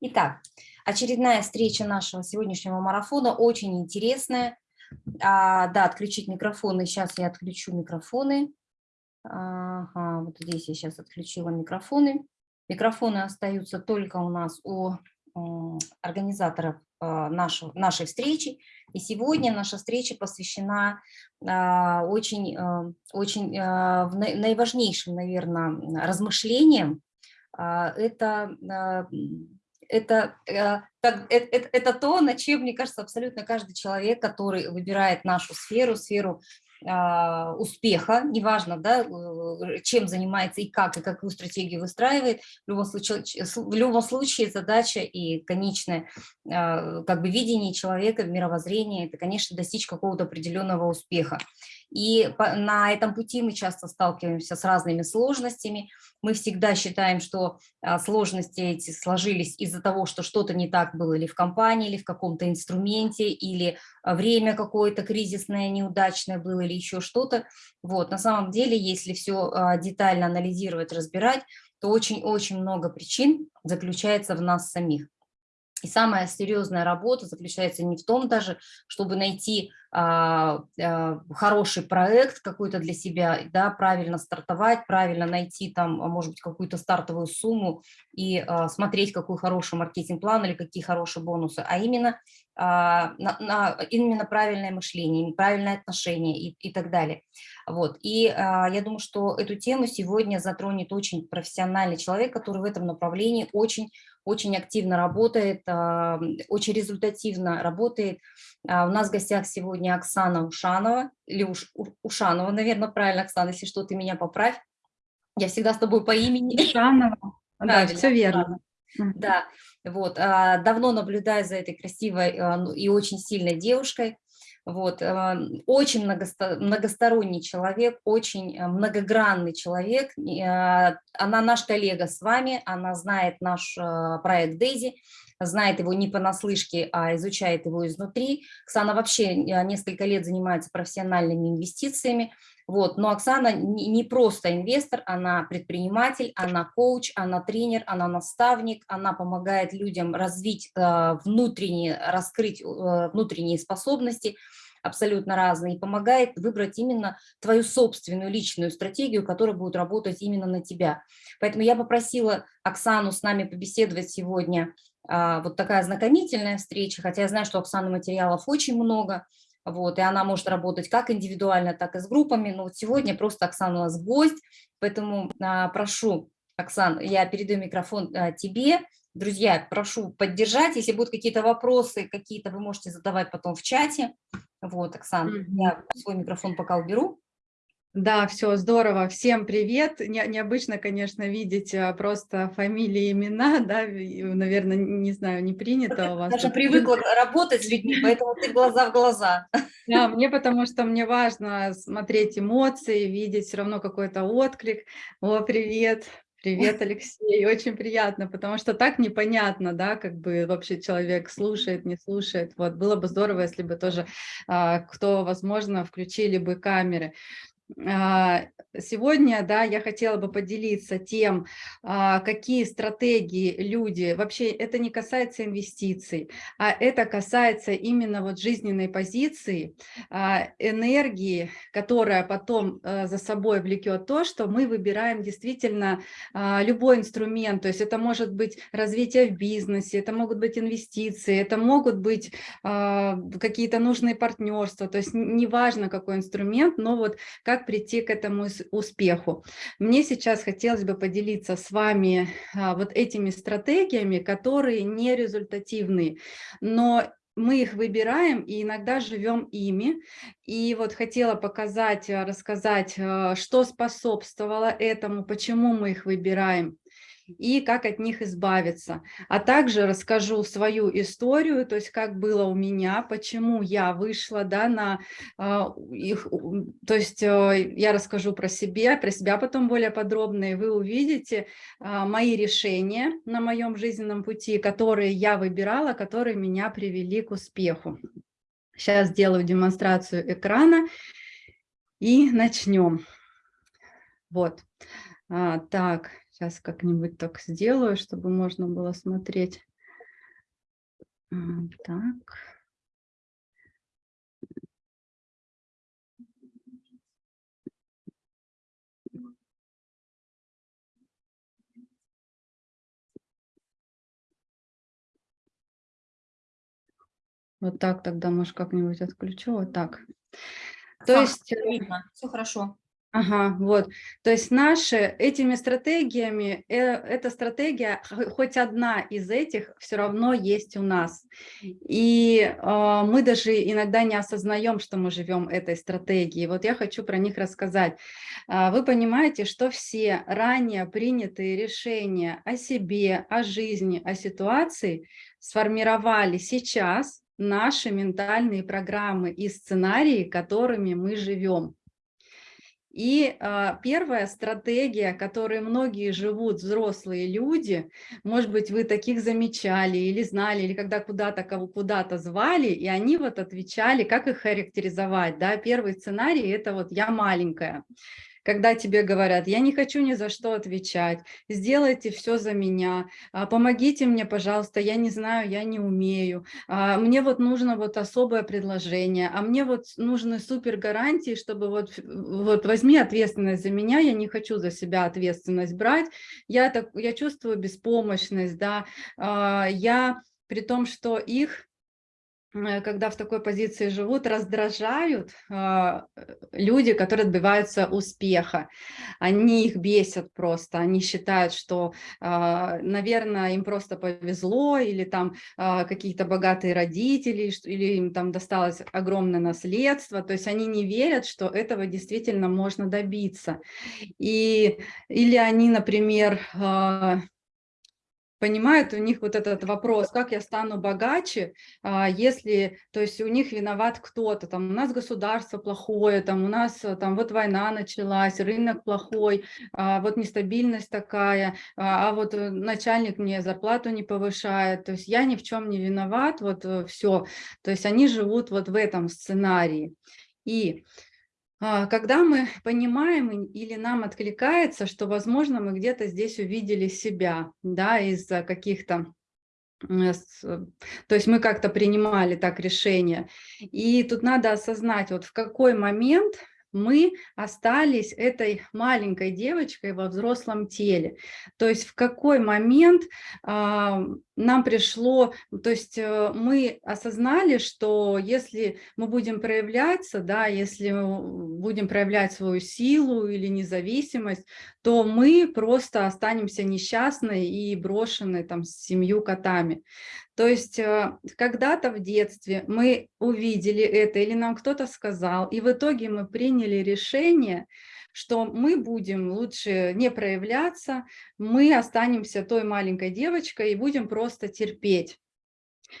Итак, очередная встреча нашего сегодняшнего марафона, очень интересная. А, да, отключить микрофоны. Сейчас я отключу микрофоны. Ага, вот здесь я сейчас отключила микрофоны. Микрофоны остаются только у нас у организаторов а, нашего, нашей встречи. И сегодня наша встреча посвящена а, очень, а, очень наиважнейшим, наверное, размышлениям. Это это, это, это, это то, на чем, мне кажется, абсолютно каждый человек, который выбирает нашу сферу, сферу а, успеха, неважно, да, э, чем занимается и как, и какую стратегию выстраивает, в любом случае, в любом случае задача и конечное а, как бы видение человека, мировоззрение, это, конечно, достичь какого-то определенного успеха. И на этом пути мы часто сталкиваемся с разными сложностями. Мы всегда считаем, что а, сложности эти сложились из-за того, что что-то не так было или в компании, или в каком-то инструменте, или время какое-то кризисное, неудачное было, или еще что-то. Вот. На самом деле, если все а, детально анализировать, разбирать, то очень-очень много причин заключается в нас самих. И самая серьезная работа заключается не в том даже, чтобы найти а, а, хороший проект какой-то для себя, да, правильно стартовать, правильно найти там, а, может быть, какую-то стартовую сумму и а, смотреть, какой хороший маркетинг-план или какие хорошие бонусы, а именно, а, на, на, именно правильное мышление, правильное отношение и, и так далее. Вот. И а, я думаю, что эту тему сегодня затронет очень профессиональный человек, который в этом направлении очень очень активно работает, а, очень результативно работает. А, у нас в гостях сегодня Оксана Ушанова, или Уш, Ушанова, наверное, правильно, Оксана, если что, ты меня поправь. Я всегда с тобой по имени. Ушанова, да, все верно. Да, вот, а, давно наблюдаю за этой красивой ну, и очень сильной девушкой. Вот, эм, очень многосторонний человек, очень э, многогранный человек. Э, она наш коллега с вами, она знает наш э, проект Дейзи, знает его не понаслышке, а изучает его изнутри. Оксана вообще несколько лет занимается профессиональными инвестициями. Вот. Но Оксана не просто инвестор, она предприниматель, она коуч, она тренер, она наставник, она помогает людям развить внутренние, раскрыть внутренние способности, абсолютно разные, и помогает выбрать именно твою собственную личную стратегию, которая будет работать именно на тебя. Поэтому я попросила Оксану с нами побеседовать сегодня. А, вот такая знакомительная встреча, хотя я знаю, что Оксаны материалов очень много, вот, и она может работать как индивидуально, так и с группами, но вот сегодня просто Оксана у нас гость, поэтому а, прошу, Оксан, я передаю микрофон а, тебе, Друзья, прошу поддержать. Если будут какие-то вопросы, какие-то вы можете задавать потом в чате. Вот, Оксана, mm -hmm. я свой микрофон пока уберу. Да, все здорово. Всем привет. Не, необычно, конечно, видеть а, просто фамилии, имена, да, наверное, не знаю, не принято у вас. Даже привыкла работать с людьми, поэтому ты глаза в глаза. Да, мне потому что мне важно смотреть эмоции, видеть все равно какой-то отклик. О, привет, Привет, Алексей, очень приятно, потому что так непонятно, да, как бы вообще человек слушает, не слушает. Вот было бы здорово, если бы тоже, а, кто, возможно, включили бы камеры. А, сегодня да, я хотела бы поделиться тем, а, какие стратегии люди, вообще это не касается инвестиций, а это касается именно вот жизненной позиции, а, энергии, которая потом за собой влекет то, что мы выбираем действительно любой инструмент, то есть это может быть развитие в бизнесе, это могут быть инвестиции, это могут быть какие-то нужные партнерства, то есть неважно какой инструмент, но вот как как прийти к этому успеху. Мне сейчас хотелось бы поделиться с вами а, вот этими стратегиями, которые не результативны, но мы их выбираем и иногда живем ими. И вот хотела показать, рассказать, а, что способствовало этому, почему мы их выбираем и как от них избавиться. А также расскажу свою историю, то есть как было у меня, почему я вышла да, на э, их, то есть э, я расскажу про себя, про себя потом более подробно, и вы увидите э, мои решения на моем жизненном пути, которые я выбирала, которые меня привели к успеху. Сейчас сделаю демонстрацию экрана и начнем. Вот. А, так, Сейчас как-нибудь так сделаю, чтобы можно было смотреть. М, Так. Вот так тогда, может, как-нибудь отключу. Вот так. То есть, э, видно, все хорошо. Ага, вот. То есть наши этими стратегиями, э, эта стратегия, хоть одна из этих, все равно есть у нас. И э, мы даже иногда не осознаем, что мы живем этой стратегией. Вот я хочу про них рассказать. А, Вы понимаете, что все ранее принятые решения о себе, о жизни, о ситуации сформировали сейчас наши ментальные программы и сценарии, которыми мы живем. И а, первая стратегия, которой многие живут, взрослые люди, может быть, вы таких замечали или знали, или когда куда-то кого куда-то звали, и они вот отвечали, как их характеризовать. Да? Первый сценарий – это вот «я маленькая» когда тебе говорят, я не хочу ни за что отвечать, сделайте все за меня, а, помогите мне, пожалуйста, я не знаю, я не умею, а, мне вот нужно вот особое предложение, а мне вот нужны супер гарантии, чтобы вот, вот возьми ответственность за меня, я не хочу за себя ответственность брать, я, так, я чувствую беспомощность, да, а, я при том, что их когда в такой позиции живут, раздражают а, э, люди, которые добиваются успеха. Они их бесят просто, они считают, что, а, наверное, им просто повезло, или там а, какие-то богатые родители, или им там досталось огромное наследство, то есть они не верят, что этого действительно можно добиться. И, или они, например, понимают у них вот этот вопрос, как я стану богаче, а, если, то есть у них виноват кто-то, там у нас государство плохое, там у нас э, там вот война началась, рынок плохой, а, вот нестабильность такая, а, а вот э, начальник мне зарплату не повышает, то есть я ни в чем не виноват, вот э, все, то есть они живут вот в этом сценарии. И когда мы понимаем или нам откликается, что, возможно, мы где-то здесь увидели себя, да, из-за каких-то э, то есть мы как-то принимали так решение. И тут надо осознать, вот в какой момент мы остались этой маленькой девочкой во взрослом теле. То есть в какой момент э, нам пришло, то есть э, мы осознали, что если мы будем проявляться, да, если будем проявлять свою силу или независимость, то мы просто останемся несчастны и брошены там с семью котами. То есть э, когда-то в детстве мы увидели это или нам кто-то сказал, и в итоге мы приняли решение, что мы будем лучше не проявляться, мы останемся той маленькой девочкой и будем просто терпеть.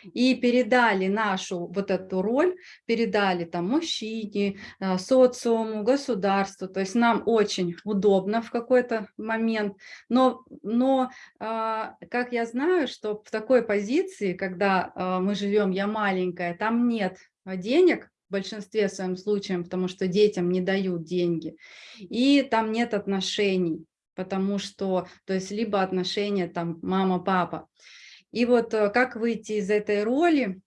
И передали нашу вот эту роль, передали там мужчине, э, социуму, государству, то есть нам очень удобно в какой-то момент, но, но а, как я знаю, что в такой позиции, когда а, мы живем, я маленькая, там нет денег, большинстве своем случаев, потому что детям не дают деньги, и там нет отношений, потому что, то есть либо отношения там мама-папа. И вот э, как выйти из этой роли?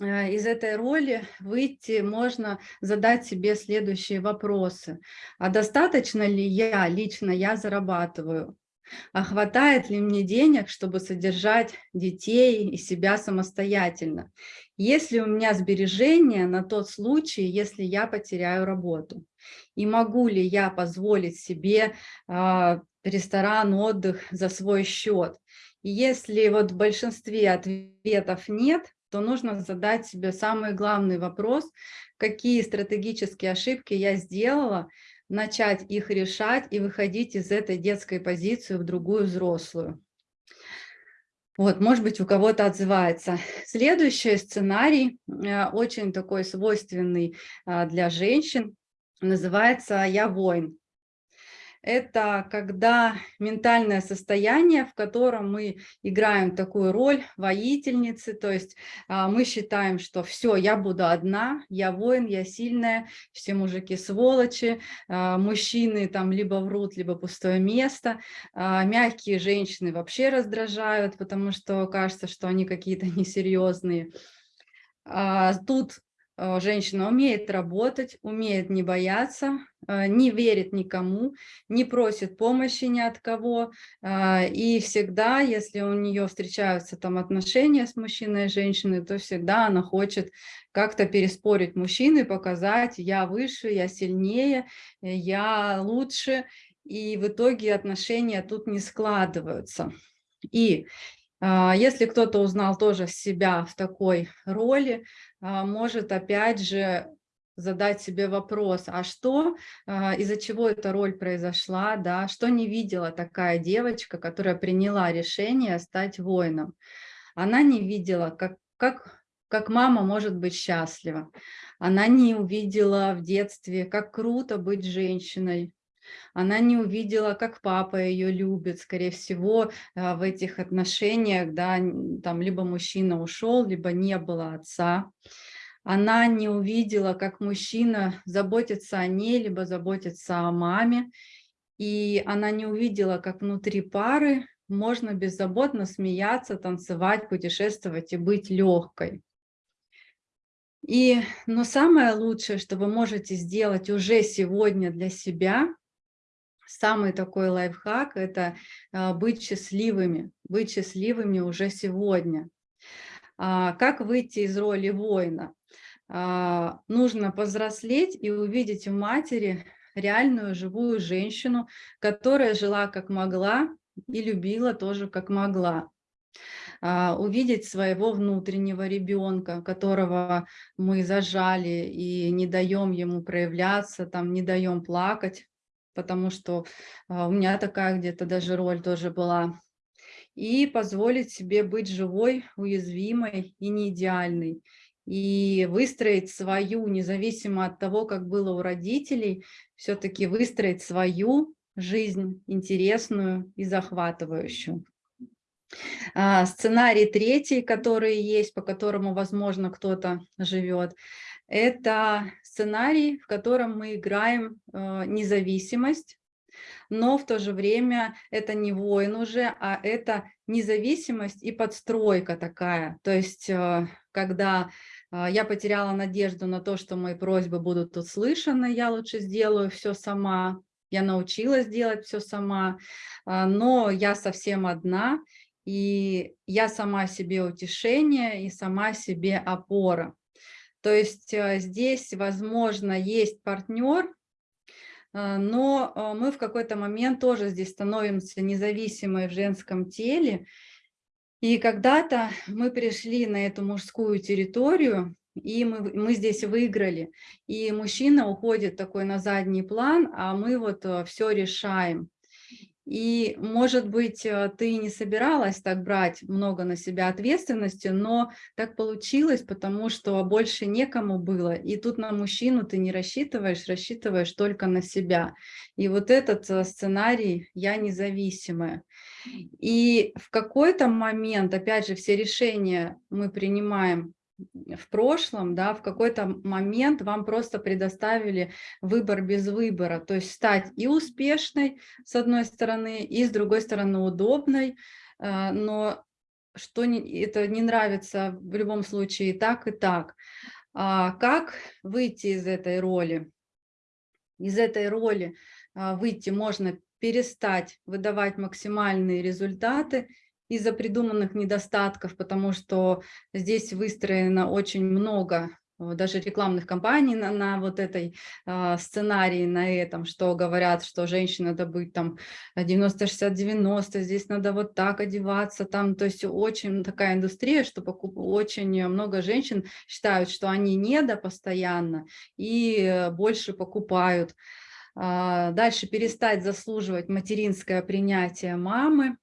Э, из этой роли выйти можно задать себе следующие вопросы. А достаточно ли я, лично я зарабатываю? А хватает ли мне денег, чтобы содержать детей и себя самостоятельно? Есть ли у меня сбережения на тот случай, если я потеряю работу? И могу ли я позволить себе э, ресторан, отдых за свой счет? И если вот в большинстве ответов нет, то нужно задать себе самый главный вопрос, какие стратегические ошибки я сделала, начать их решать и выходить из этой детской позиции в другую взрослую. Вот, может быть, у кого-то отзывается. Следующий сценарий, э, очень такой свойственный а, для женщин, называется «Я воин». Это когда ментальное состояние, в котором мы играем такую роль воительницы, то есть а, мы считаем, что все, я буду одна, я воин, я сильная, все мужики сволочи, а, мужчины там либо врут, либо пустое место, а, мягкие женщины вообще раздражают, потому что кажется, что они какие-то несерьезные. Тут женщина умеет работать, умеет не бояться, а, не верит никому, не просит помощи ни от кого, а, и всегда, если у нее встречаются там отношения с мужчиной и женщиной, то всегда она хочет как-то переспорить мужчины, показать, я выше, я сильнее, я лучше, и в итоге отношения тут не складываются. И если кто-то узнал тоже себя в такой роли, может опять же задать себе вопрос, а что, а, из-за чего эта роль произошла, да, что не видела такая девочка, которая приняла решение стать воином. Она не видела, как, как, как мама может быть счастлива. Она не увидела в детстве, как круто быть женщиной. Она не увидела, как папа ее любит. Скорее всего, а, в этих отношениях, да, там либо мужчина ушел, либо не было отца она не увидела, как мужчина заботится о ней, либо заботится о маме, и она не увидела, как внутри пары можно беззаботно смеяться, танцевать, путешествовать и быть легкой. И, но самое лучшее, что вы можете сделать уже сегодня для себя, самый такой лайфхак – это а, быть счастливыми, быть счастливыми уже сегодня. А, как выйти из роли воина? А, нужно повзрослеть и увидеть в матери реальную живую женщину, которая жила как могла и любила тоже как могла. Увидеть своего внутреннего ребенка, которого мы зажали и не даем ему проявляться, там, не даем плакать, потому что а, у меня такая где-то даже роль тоже была. И позволить себе быть живой, уязвимой и не идеальной и выстроить свою, независимо от того, как было у родителей, все-таки выстроить свою жизнь интересную и захватывающую. А, сценарий третий, который есть, по которому, возможно, кто-то живет, это сценарий, в котором мы играем э, независимость, но в то же время это не воин уже, а это независимость и подстройка такая. То есть, э, когда а, я потеряла надежду на то, что мои просьбы будут услышаны, я лучше сделаю все сама, я научилась делать все сама, но я совсем одна, и я сама себе утешение и сама себе опора. То есть а, здесь, возможно, есть партнер, но мы в какой-то момент тоже здесь становимся независимой в женском теле, и когда-то мы пришли на эту мужскую территорию, и мы, мы здесь выиграли. И мужчина уходит такой на задний план, а мы вот э, все решаем. И, может быть, э, ты не собиралась так брать много на себя ответственности, но так получилось, потому что больше некому было. И тут на мужчину ты не рассчитываешь, рассчитываешь только на себя. И вот этот э, сценарий «я независимая». И в какой-то момент, опять же, все решения мы принимаем в прошлом, да, в какой-то момент вам просто предоставили выбор без выбора, то есть стать и успешной, с одной стороны, и с другой стороны удобной, э, но что не, это не нравится в любом случае и так, и так. А как выйти из этой роли? Из этой роли а, выйти можно перестать выдавать максимальные результаты из-за придуманных недостатков, потому что здесь выстроено очень много э, даже рекламных кампаний на, на вот этой э, сценарии, на этом, что говорят, что женщина надо быть там 90-60-90, здесь надо вот так одеваться, там, то есть очень такая индустрия, что покуп... очень много женщин считают, что они недо постоянно и э, больше покупают. Э, дальше перестать заслуживать материнское принятие мамы,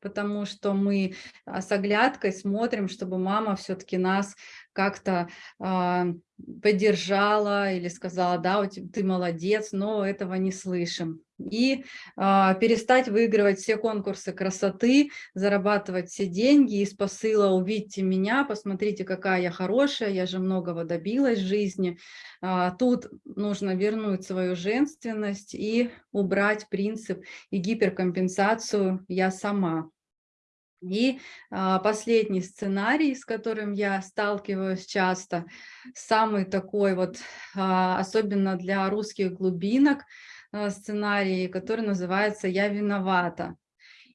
потому что мы а, с оглядкой смотрим, чтобы мама все-таки нас как-то э, поддержала или сказала, да, ты молодец, но этого не слышим. И э, перестать выигрывать все конкурсы красоты, зарабатывать все деньги из посыла «увидьте меня, посмотрите, какая я хорошая, я же многого добилась в жизни». Э, тут нужно вернуть свою женственность и убрать принцип и гиперкомпенсацию «я сама». И а, последний сценарий, с которым я сталкиваюсь часто, самый такой вот, а, особенно для русских глубинок, сценарий, который называется «Я виновата».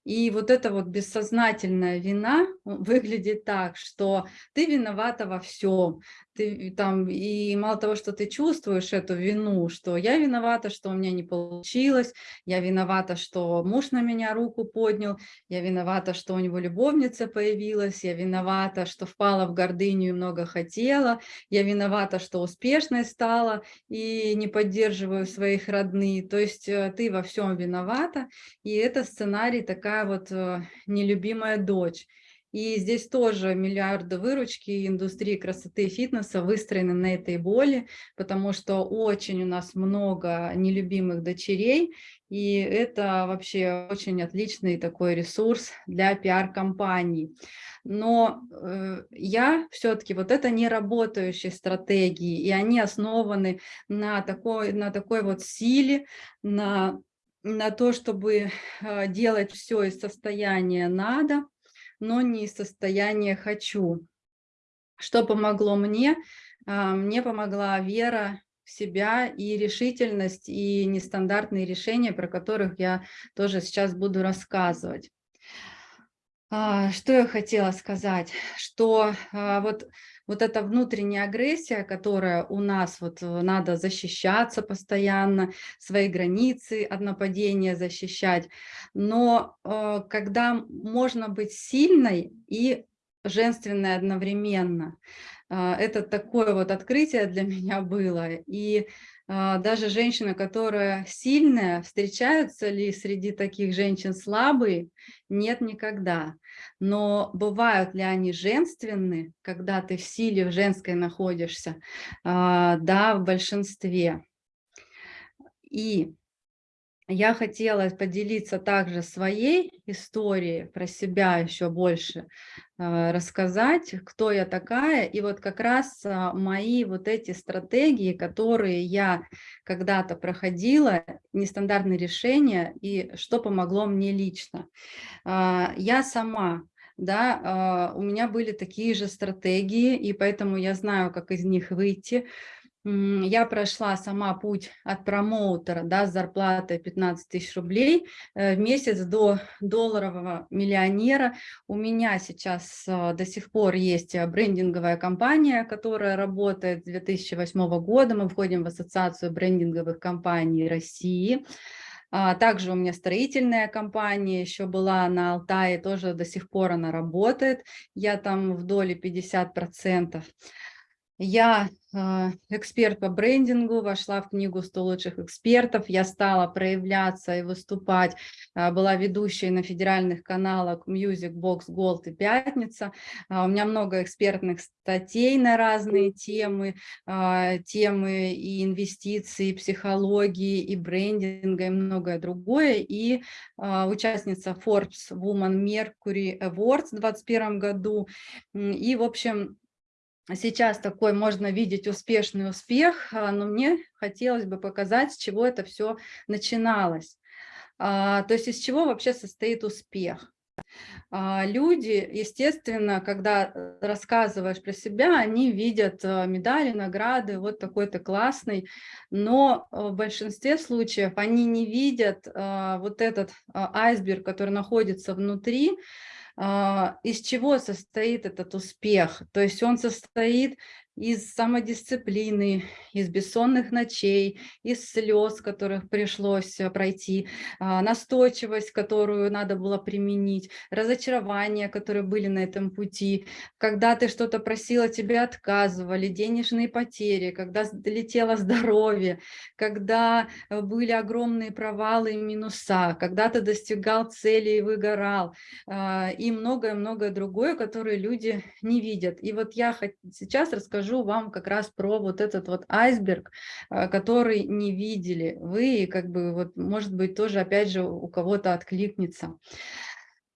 И вот эта вот бессознательная вина выглядит так, что ты виновата во всем, ты там, и мало того, что ты чувствуешь эту вину, что я виновата, что у меня не получилось, я виновата, что муж на меня руку поднял, я виновата, что у него любовница появилась, я виновата, что впала в гордыню и много хотела, я виновата, что успешной стала и не поддерживаю своих родных. То есть э, ты во всем виновата, и это сценарий такая вот э, нелюбимая дочь. И здесь тоже миллиарды выручки индустрии красоты и фитнеса выстроены на этой боли, потому что очень у нас много нелюбимых дочерей, и это вообще очень отличный такой ресурс для пиар-компаний. Но э, я все-таки, вот это не работающие стратегии, и они основаны на такой, на такой вот силе, на, на то, чтобы э, делать все из состояния «надо», но не из состояния «хочу». Что помогло мне? А, мне помогла вера в себя и решительность, и нестандартные решения, про которых я тоже сейчас буду рассказывать. А, что я хотела сказать? Что а, вот вот эта внутренняя агрессия, которая у нас, вот э, надо защищаться постоянно, свои границы от нападения защищать, но э, когда можно быть сильной и женственной одновременно, э, это такое вот открытие для меня было, и даже женщина, которая сильная, встречаются ли среди таких женщин слабые? Нет, никогда. Но бывают ли они женственны, когда ты в силе в женской находишься? А, да, в большинстве. И я хотела поделиться также своей историей, про себя еще больше э, рассказать, кто я такая. И вот как раз э, мои вот эти стратегии, которые я когда-то проходила, нестандартные решения и что помогло мне лично. Э, я сама да, у меня были такие же стратегии, и поэтому я знаю, как из них выйти я прошла сама путь от промоутера да, с зарплатой 15 тысяч рублей э, в месяц до долларового миллионера. У меня сейчас э, до сих пор есть э, брендинговая компания, которая работает с 2008 года. Мы входим в ассоциацию брендинговых компаний России. А, также у меня строительная компания еще была на Алтае, тоже до сих пор она работает. Я там в доле 50%. Я а, эксперт по брендингу, вошла в книгу «100 лучших экспертов», я стала проявляться и выступать, а, была ведущей на федеральных каналах Music Box Gold и «Пятница». А, у меня много экспертных статей на разные темы, темы и инвестиций, и психологии, и брендинга, и многое другое. И участница Forbes Woman Mercury Awards в 2021 году. И, в общем, сейчас такой можно видеть успешный успех, а, но мне хотелось бы показать, с чего это все начиналось. А, то есть из чего вообще состоит успех. А, люди, естественно, когда э, рассказываешь про себя, они видят э, медали, награды, вот такой-то классный, но э, в большинстве случаев они не видят вот этот айсберг, который находится внутри, из чего состоит этот успех. То есть он состоит из самодисциплины, из бессонных ночей, из слез, которых пришлось э, пройти, а, настойчивость, которую надо было применить, разочарования, которые были на этом пути, когда ты что-то просила, тебе отказывали, денежные потери, когда летело здоровье, когда э, были огромные провалы и минуса, когда ты достигал цели и выгорал, а, и многое-многое другое, которое люди не видят. И вот я сейчас расскажу расскажу вам как раз про вот этот вот айсберг, а, который не видели вы, как бы вот, может быть, тоже, опять же, у кого-то откликнется.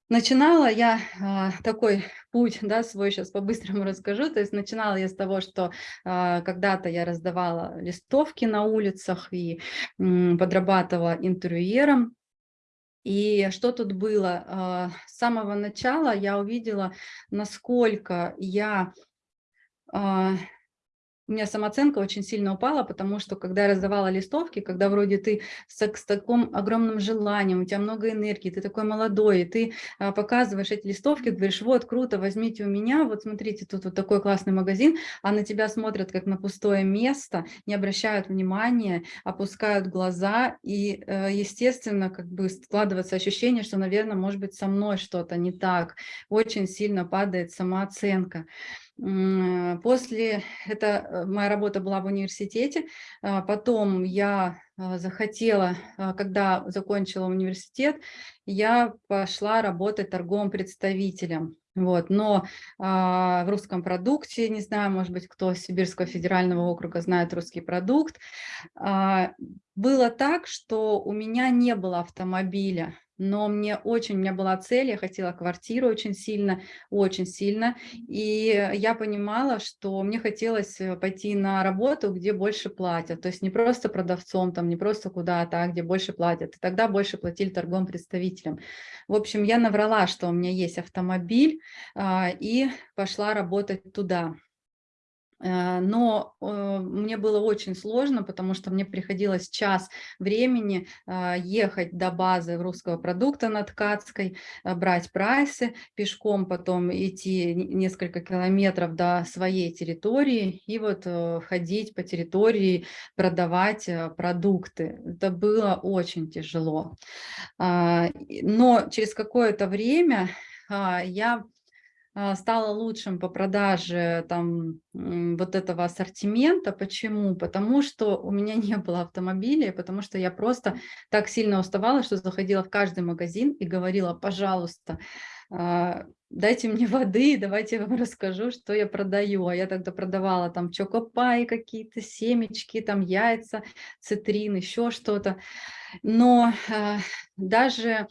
Начинала я а, такой путь, да, свой сейчас по-быстрому расскажу. То есть начинала я с того, что а, когда-то я раздавала листовки на улицах и подрабатывала интервьюером. И что тут было? С самого начала я увидела, насколько я у меня самооценка очень сильно упала, потому что когда я раздавала листовки, когда вроде ты с, с таким огромным желанием, у тебя много энергии, ты такой молодой, и ты а, показываешь эти листовки, говоришь, вот, круто, возьмите у меня, вот смотрите, тут вот такой классный магазин, а на тебя смотрят как на пустое место, не обращают внимания, опускают глаза, и, э, естественно, как бы складывается ощущение, что, наверное, может быть, со мной что-то не так, очень сильно падает самооценка. После, это э, моя работа была в университете, а потом я а, захотела, а, когда закончила университет, я пошла работать торговым представителем. Вот, но а, в русском продукте, не знаю, может быть, кто с Сибирского федерального округа знает русский продукт, а, было так, что у меня не было автомобиля но мне очень, у меня была цель, я хотела квартиру очень сильно, очень сильно, и я понимала, что мне хотелось э, пойти на работу, где больше платят, то есть не просто продавцом, там, не просто куда-то, а где больше платят, и тогда больше платили торговым представителям. В общем, я наврала, что у меня есть автомобиль, а, и пошла работать туда. Э, но э, мне было очень сложно, потому что мне приходилось час времени э, ехать до базы русского продукта на Ткацкой, брать прайсы, пешком потом идти несколько километров до своей территории и вот ходить по территории, продавать продукты. Это было очень тяжело. А, но через какое-то время а, я стала лучшим по продаже там, вот этого ассортимента. Почему? Потому что у меня не было автомобиля, потому что я просто так сильно уставала, что заходила в каждый магазин и говорила, пожалуйста, а, дайте мне воды, давайте я вам расскажу, что я продаю. А я тогда продавала там чокопай какие-то, семечки, там яйца, цитрин, еще что-то. Но э, даже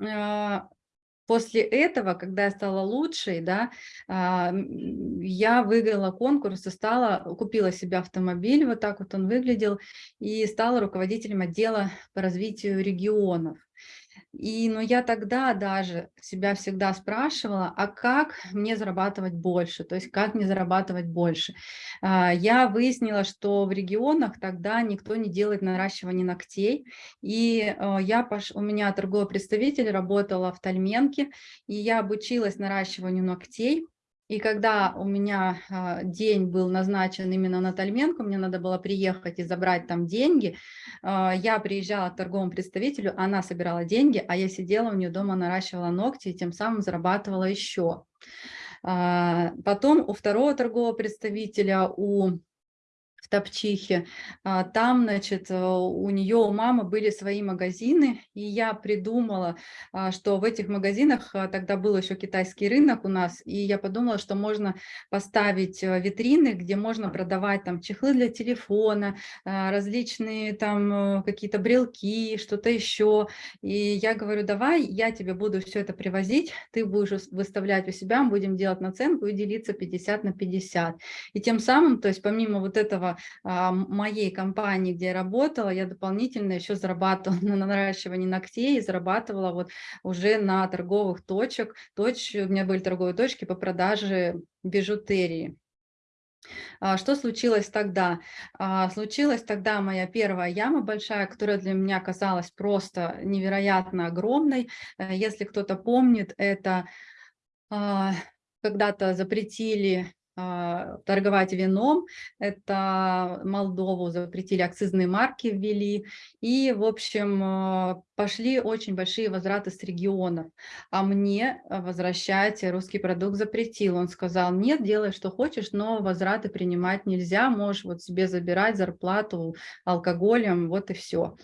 э, После этого, когда я стала лучшей, да, а, я выиграла конкурс и стала, купила себе автомобиль, вот так вот он выглядел, и стала руководителем отдела по развитию регионов. И, но я тогда даже себя всегда спрашивала, а как мне зарабатывать больше, то есть как мне зарабатывать больше. А, я выяснила, что в регионах тогда никто не делает наращивание ногтей, и а, я пош... у меня торговый представитель работала в Тальменке, и я обучилась наращиванию ногтей, и когда у меня а, день был назначен именно на Тальменку, мне надо было приехать и забрать там деньги, а, я приезжала к торговому представителю, она собирала деньги, а я сидела у нее дома, наращивала ногти и тем самым зарабатывала еще. А, потом у второго торгового представителя, у в Топчихе. А, там, значит, э, у нее, у мамы были свои магазины, и я придумала, а, что в этих магазинах, а, тогда был еще китайский рынок у нас, и я подумала, что можно поставить э, витрины, где можно продавать там чехлы для телефона, различные там э, какие-то брелки, что-то еще. И я говорю, давай я тебе буду все это привозить, ты будешь выставлять у себя, будем делать наценку и делиться 50 на 50. И тем самым, то есть помимо вот этого а, моей компании, где я работала, я дополнительно еще зарабатывала на наращивании ногтей и зарабатывала вот уже на торговых точек. Точ, у меня были торговые точки по продаже бижутерии. А, что случилось тогда? А, случилась тогда моя первая яма большая, которая для меня казалась просто невероятно огромной. Э, если кто-то помнит, это когда-то запретили торговать вином. Это Молдову запретили, акцизные марки ввели. И, в общем, а, пошли очень большие возвраты с регионов. А мне возвращать русский продукт запретил. Он сказал, нет, делай, что хочешь, но возвраты принимать нельзя. Можешь вот себе забирать зарплату алкоголем, вот и все.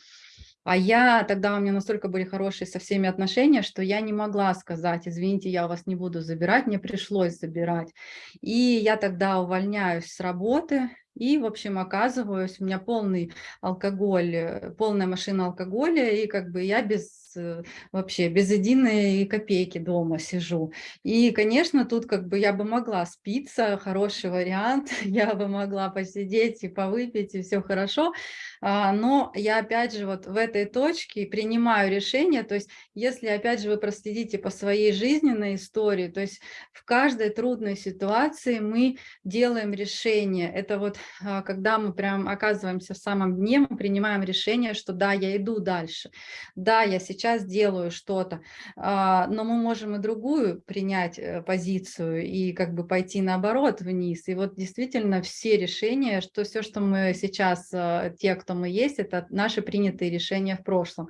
А я, тогда у меня настолько были хорошие со всеми отношения, что я не могла сказать, извините, я вас не буду забирать, мне пришлось забирать. И я тогда увольняюсь с работы, и, в общем, оказываюсь, у меня полный алкоголь, э, полная машина алкоголя, и как бы я без э, вообще без единой копейки дома сижу. И, конечно, тут как бы я бы могла спиться, хороший вариант, я бы могла посидеть и повыпить, и все хорошо, а, но я опять же вот в этой точке принимаю решение, то есть если опять же вы проследите по своей жизненной истории, то есть в каждой трудной ситуации мы делаем решение, это вот а, когда мы прям оказываемся в самом дне, мы принимаем решение, что да, я иду дальше, да, я сейчас делаю что-то, а, но мы можем и другую принять э, позицию и как бы пойти наоборот вниз. И вот действительно все решения, что все, что мы сейчас, э, те, кто мы есть, это наши принятые решения в прошлом.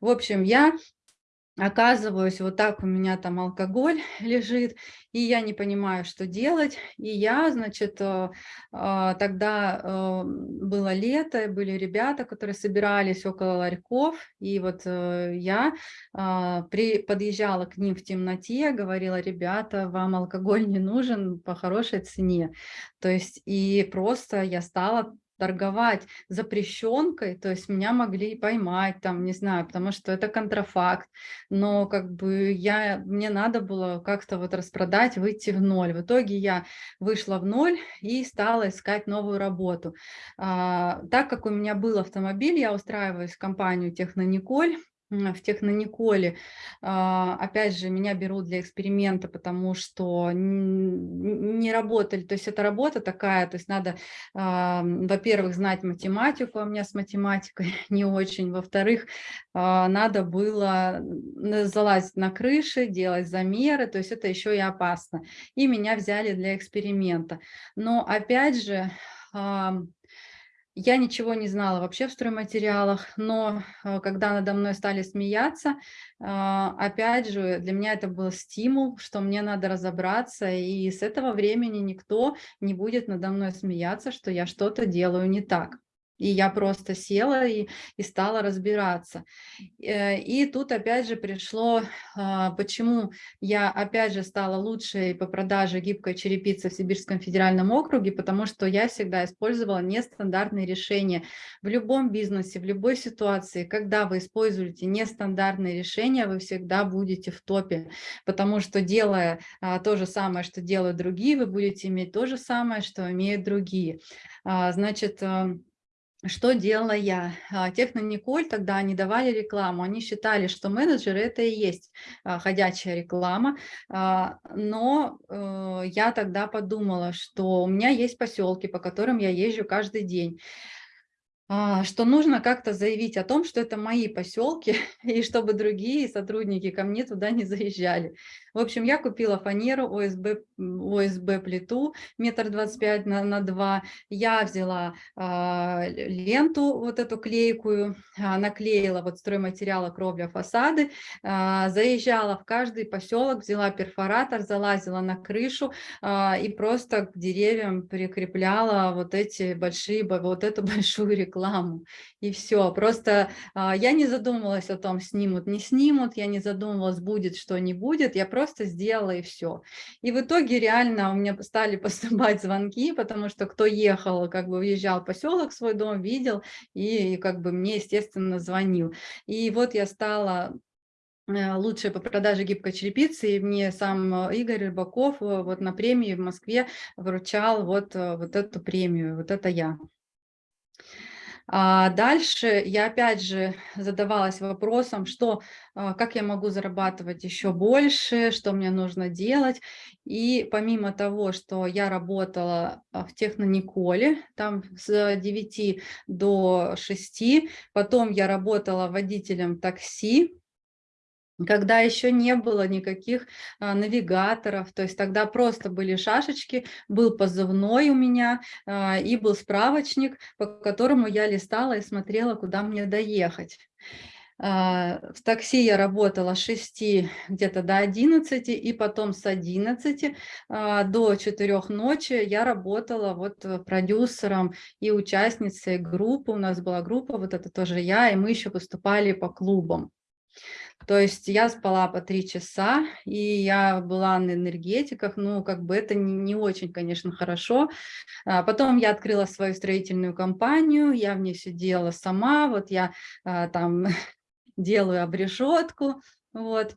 В общем, я оказываюсь, вот так у меня там алкоголь лежит, и я не понимаю, что делать. И я, значит, э, э, тогда э, было лето, были ребята, которые собирались около ларьков, и вот я при, подъезжала к ним в темноте, говорила, ребята, вам алкоголь не нужен по хорошей цене. То есть и просто я стала торговать запрещенкой, то есть меня могли поймать, там, не знаю, потому что это контрафакт, но как бы я, мне надо было как-то вот распродать, выйти в ноль. В итоге я вышла в ноль и стала искать новую работу. А, так как у меня был автомобиль, я устраиваюсь в компанию Технониколь, в Технониколе. А, опять же, меня берут для эксперимента, потому что не работали, то есть это работа такая, то есть надо, а, во-первых, знать математику, а у меня с математикой не очень, во-вторых, а, надо было залазить на крыши, делать замеры, то есть это еще и опасно. И меня взяли для эксперимента. Но опять же, я ничего не знала вообще в стройматериалах, но э, когда надо мной стали смеяться, а, опять же, для меня это был стимул, что мне надо разобраться, и с этого времени никто не будет надо мной смеяться, что я что-то делаю не так. И я просто села и, и стала разбираться. Э, и тут опять же пришло, а, почему я опять же стала лучшей по продаже гибкой черепицы в Сибирском федеральном округе, потому что я всегда использовала нестандартные решения. В любом бизнесе, в любой ситуации, когда вы используете нестандартные решения, вы всегда будете в топе, потому что делая а, то же самое, что делают другие, вы будете иметь то же самое, что имеют другие. А, значит, э, что делала я? А, Технониколь тогда они давали рекламу, они считали, что менеджеры это и есть а, ходячая реклама, а, но э, я тогда подумала, что у меня есть поселки, по которым я езжу каждый день, что нужно как-то заявить о том, что это мои поселки, и чтобы другие сотрудники ко мне туда не заезжали. В общем, я купила фанеру ОСБ, ОСБ плиту метр двадцать пять на, на 2. Я взяла э, ленту вот эту клейкую, э, наклеила вот стройматериалы кровля фасады, э, заезжала в каждый поселок, взяла перфоратор, залазила на крышу э, и просто к деревьям прикрепляла вот эти большие, вот эту большую рекламу. И все. Просто э, я не задумывалась о том, снимут, не снимут, я не задумывалась, будет, что не будет. Я просто сделала и все. И в итоге реально у меня стали поступать звонки, потому что кто ехал, как бы въезжал в поселок, свой дом видел, и, и как бы мне, естественно, звонил. И вот я стала э, лучшая по продаже гибкой черепицы, и мне сам Игорь Рыбаков э, вот на премии в Москве вручал вот, э, вот эту премию, вот это я. А дальше я опять же задавалась вопросом, что, а, как я могу зарабатывать еще больше, что мне нужно делать. И помимо того, что я работала а, в Технониколе, там с 9 до 6, потом я работала водителем такси, когда еще не было никаких а, навигаторов, то есть тогда просто были шашечки, был позывной у меня а, и был справочник, по которому я листала и смотрела, куда мне доехать. А, в такси я работала с 6 где-то до 11, и потом с 11 а, до 4 ночи я работала вот э, продюсером и участницей группы. У нас была группа, вот это тоже я, и мы еще выступали по клубам. То есть я спала по три часа, и я была на энергетиках, ну, как бы это не, не очень, конечно, хорошо. А потом я открыла свою строительную компанию, я в ней все делала сама, вот я а, там делаю обрешетку, вот,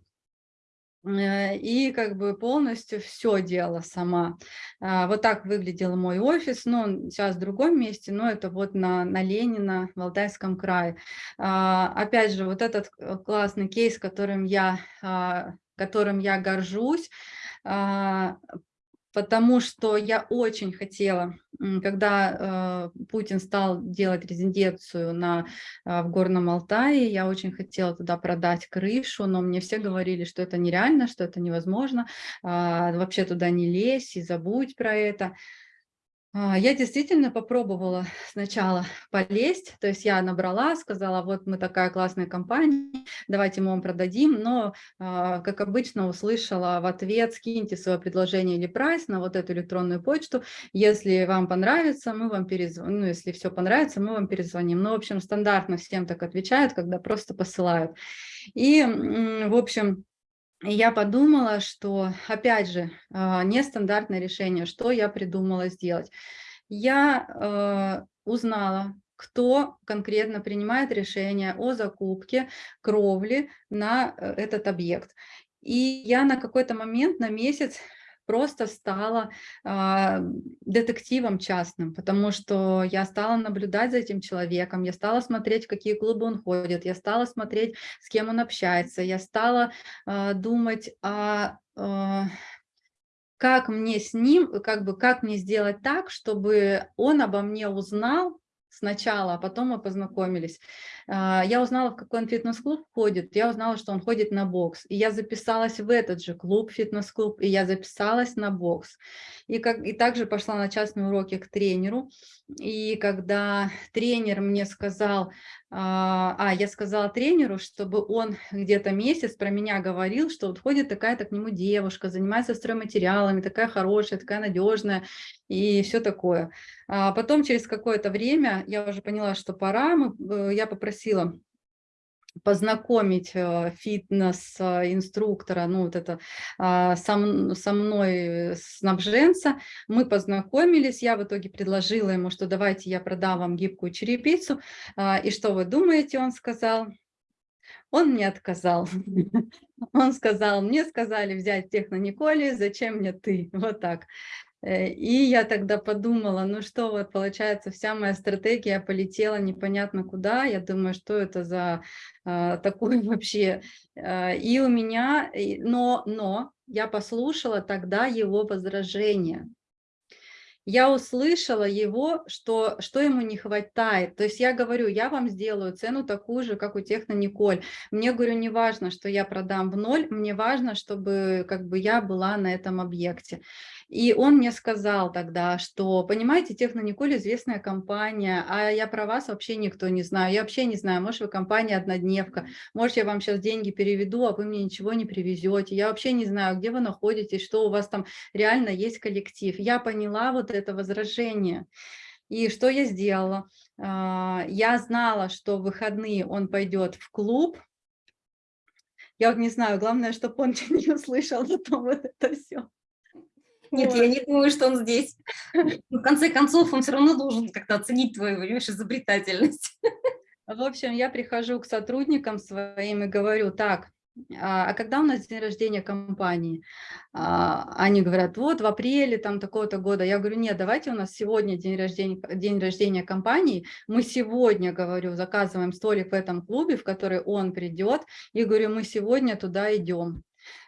и как бы полностью все делала сама. А, вот так выглядел мой офис, ну, сейчас в другом месте, но это вот на, на Ленина в Алтайском крае. А, опять же, вот этот э, классный кейс, которым я, а, которым я горжусь, потому что я очень хотела, когда э, Путин стал делать резиденцию на, э, в Горном Алтае, я очень хотела туда продать крышу, но мне все говорили, что это нереально, что это невозможно, э, вообще туда не лезь и забудь про это. А, я действительно попробовала сначала полезть, то есть я набрала, сказала, вот мы такая классная компания, давайте мы вам продадим, но, а, как обычно, услышала в ответ, скиньте свое предложение или прайс на вот эту электронную почту, если вам понравится, мы вам перезвоним, ну, если все понравится, мы вам перезвоним. Ну, в общем, стандартно всем так отвечают, когда просто посылают. И, в общем, я подумала, что, опять же, а, нестандартное решение, что я придумала сделать. Я а, узнала, кто конкретно принимает решение о закупке кровли на э, этот объект. И я на какой-то момент, на месяц просто стала э, детективом частным, потому что я стала наблюдать за этим человеком, я стала смотреть, в какие клубы он ходит, я стала смотреть, с кем он общается, я стала э, думать о... Э, как мне с ним, как бы, как мне сделать так, чтобы он обо мне узнал, сначала, а потом мы познакомились. А, я узнала, в какой он фитнес-клуб ходит, я узнала, что он ходит на бокс. И я записалась в этот же клуб, фитнес-клуб, и я записалась на бокс. И, как, и также пошла на частные уроки к тренеру. И когда тренер мне сказал, а, а, я сказала тренеру, чтобы он где-то месяц про меня говорил, что вот ходит такая-то к нему девушка, занимается стройматериалами, такая хорошая, такая надежная и все такое. А потом через какое-то время я уже поняла, что пора, э, я попросила познакомить э, фитнес-инструктора, ну вот это а, со, со мной снабженца, мы познакомились, я в итоге предложила ему, что давайте я продам вам гибкую черепицу, а, и что вы думаете, он сказал? Он мне отказал. Он сказал, мне сказали взять технониколи, зачем мне ты? Вот так. Э, и я тогда подумала, ну что, вот получается, вся моя стратегия полетела непонятно куда. Я думаю, что это за а, такой вообще. А, и у меня, но, но я послушала тогда его возражение я услышала его, что, что ему не хватает. То есть я говорю, я вам сделаю цену такую же, как у Техно Николь. Мне, говорю, не важно, что я продам в ноль, мне важно, чтобы как бы я была на этом объекте. И он мне сказал тогда, что, понимаете, Технониколь известная компания, а я про вас вообще никто не знаю. Я вообще не знаю, может, вы компания однодневка, может, я вам сейчас деньги переведу, а вы мне ничего не привезете. Я вообще не знаю, где вы находитесь, что у вас там реально есть коллектив. Я поняла вот это возражение. И что я сделала? А, я знала, что в выходные он пойдет в клуб, я вот не знаю, главное, чтобы он не услышал потом вот это все. Нет, я не думаю, что он здесь. В конце концов, он все равно должен как-то оценить твою, понимаешь, изобретательность. В общем, я прихожу к сотрудникам своим и говорю, так, а, а когда у нас день рождения компании? А, они говорят, вот в апреле там такого-то года. Я говорю, нет, давайте у нас сегодня день рождения, день рождения компании. Мы сегодня, говорю, заказываем столик в этом клубе, в который он придет. И говорю, мы сегодня туда идем,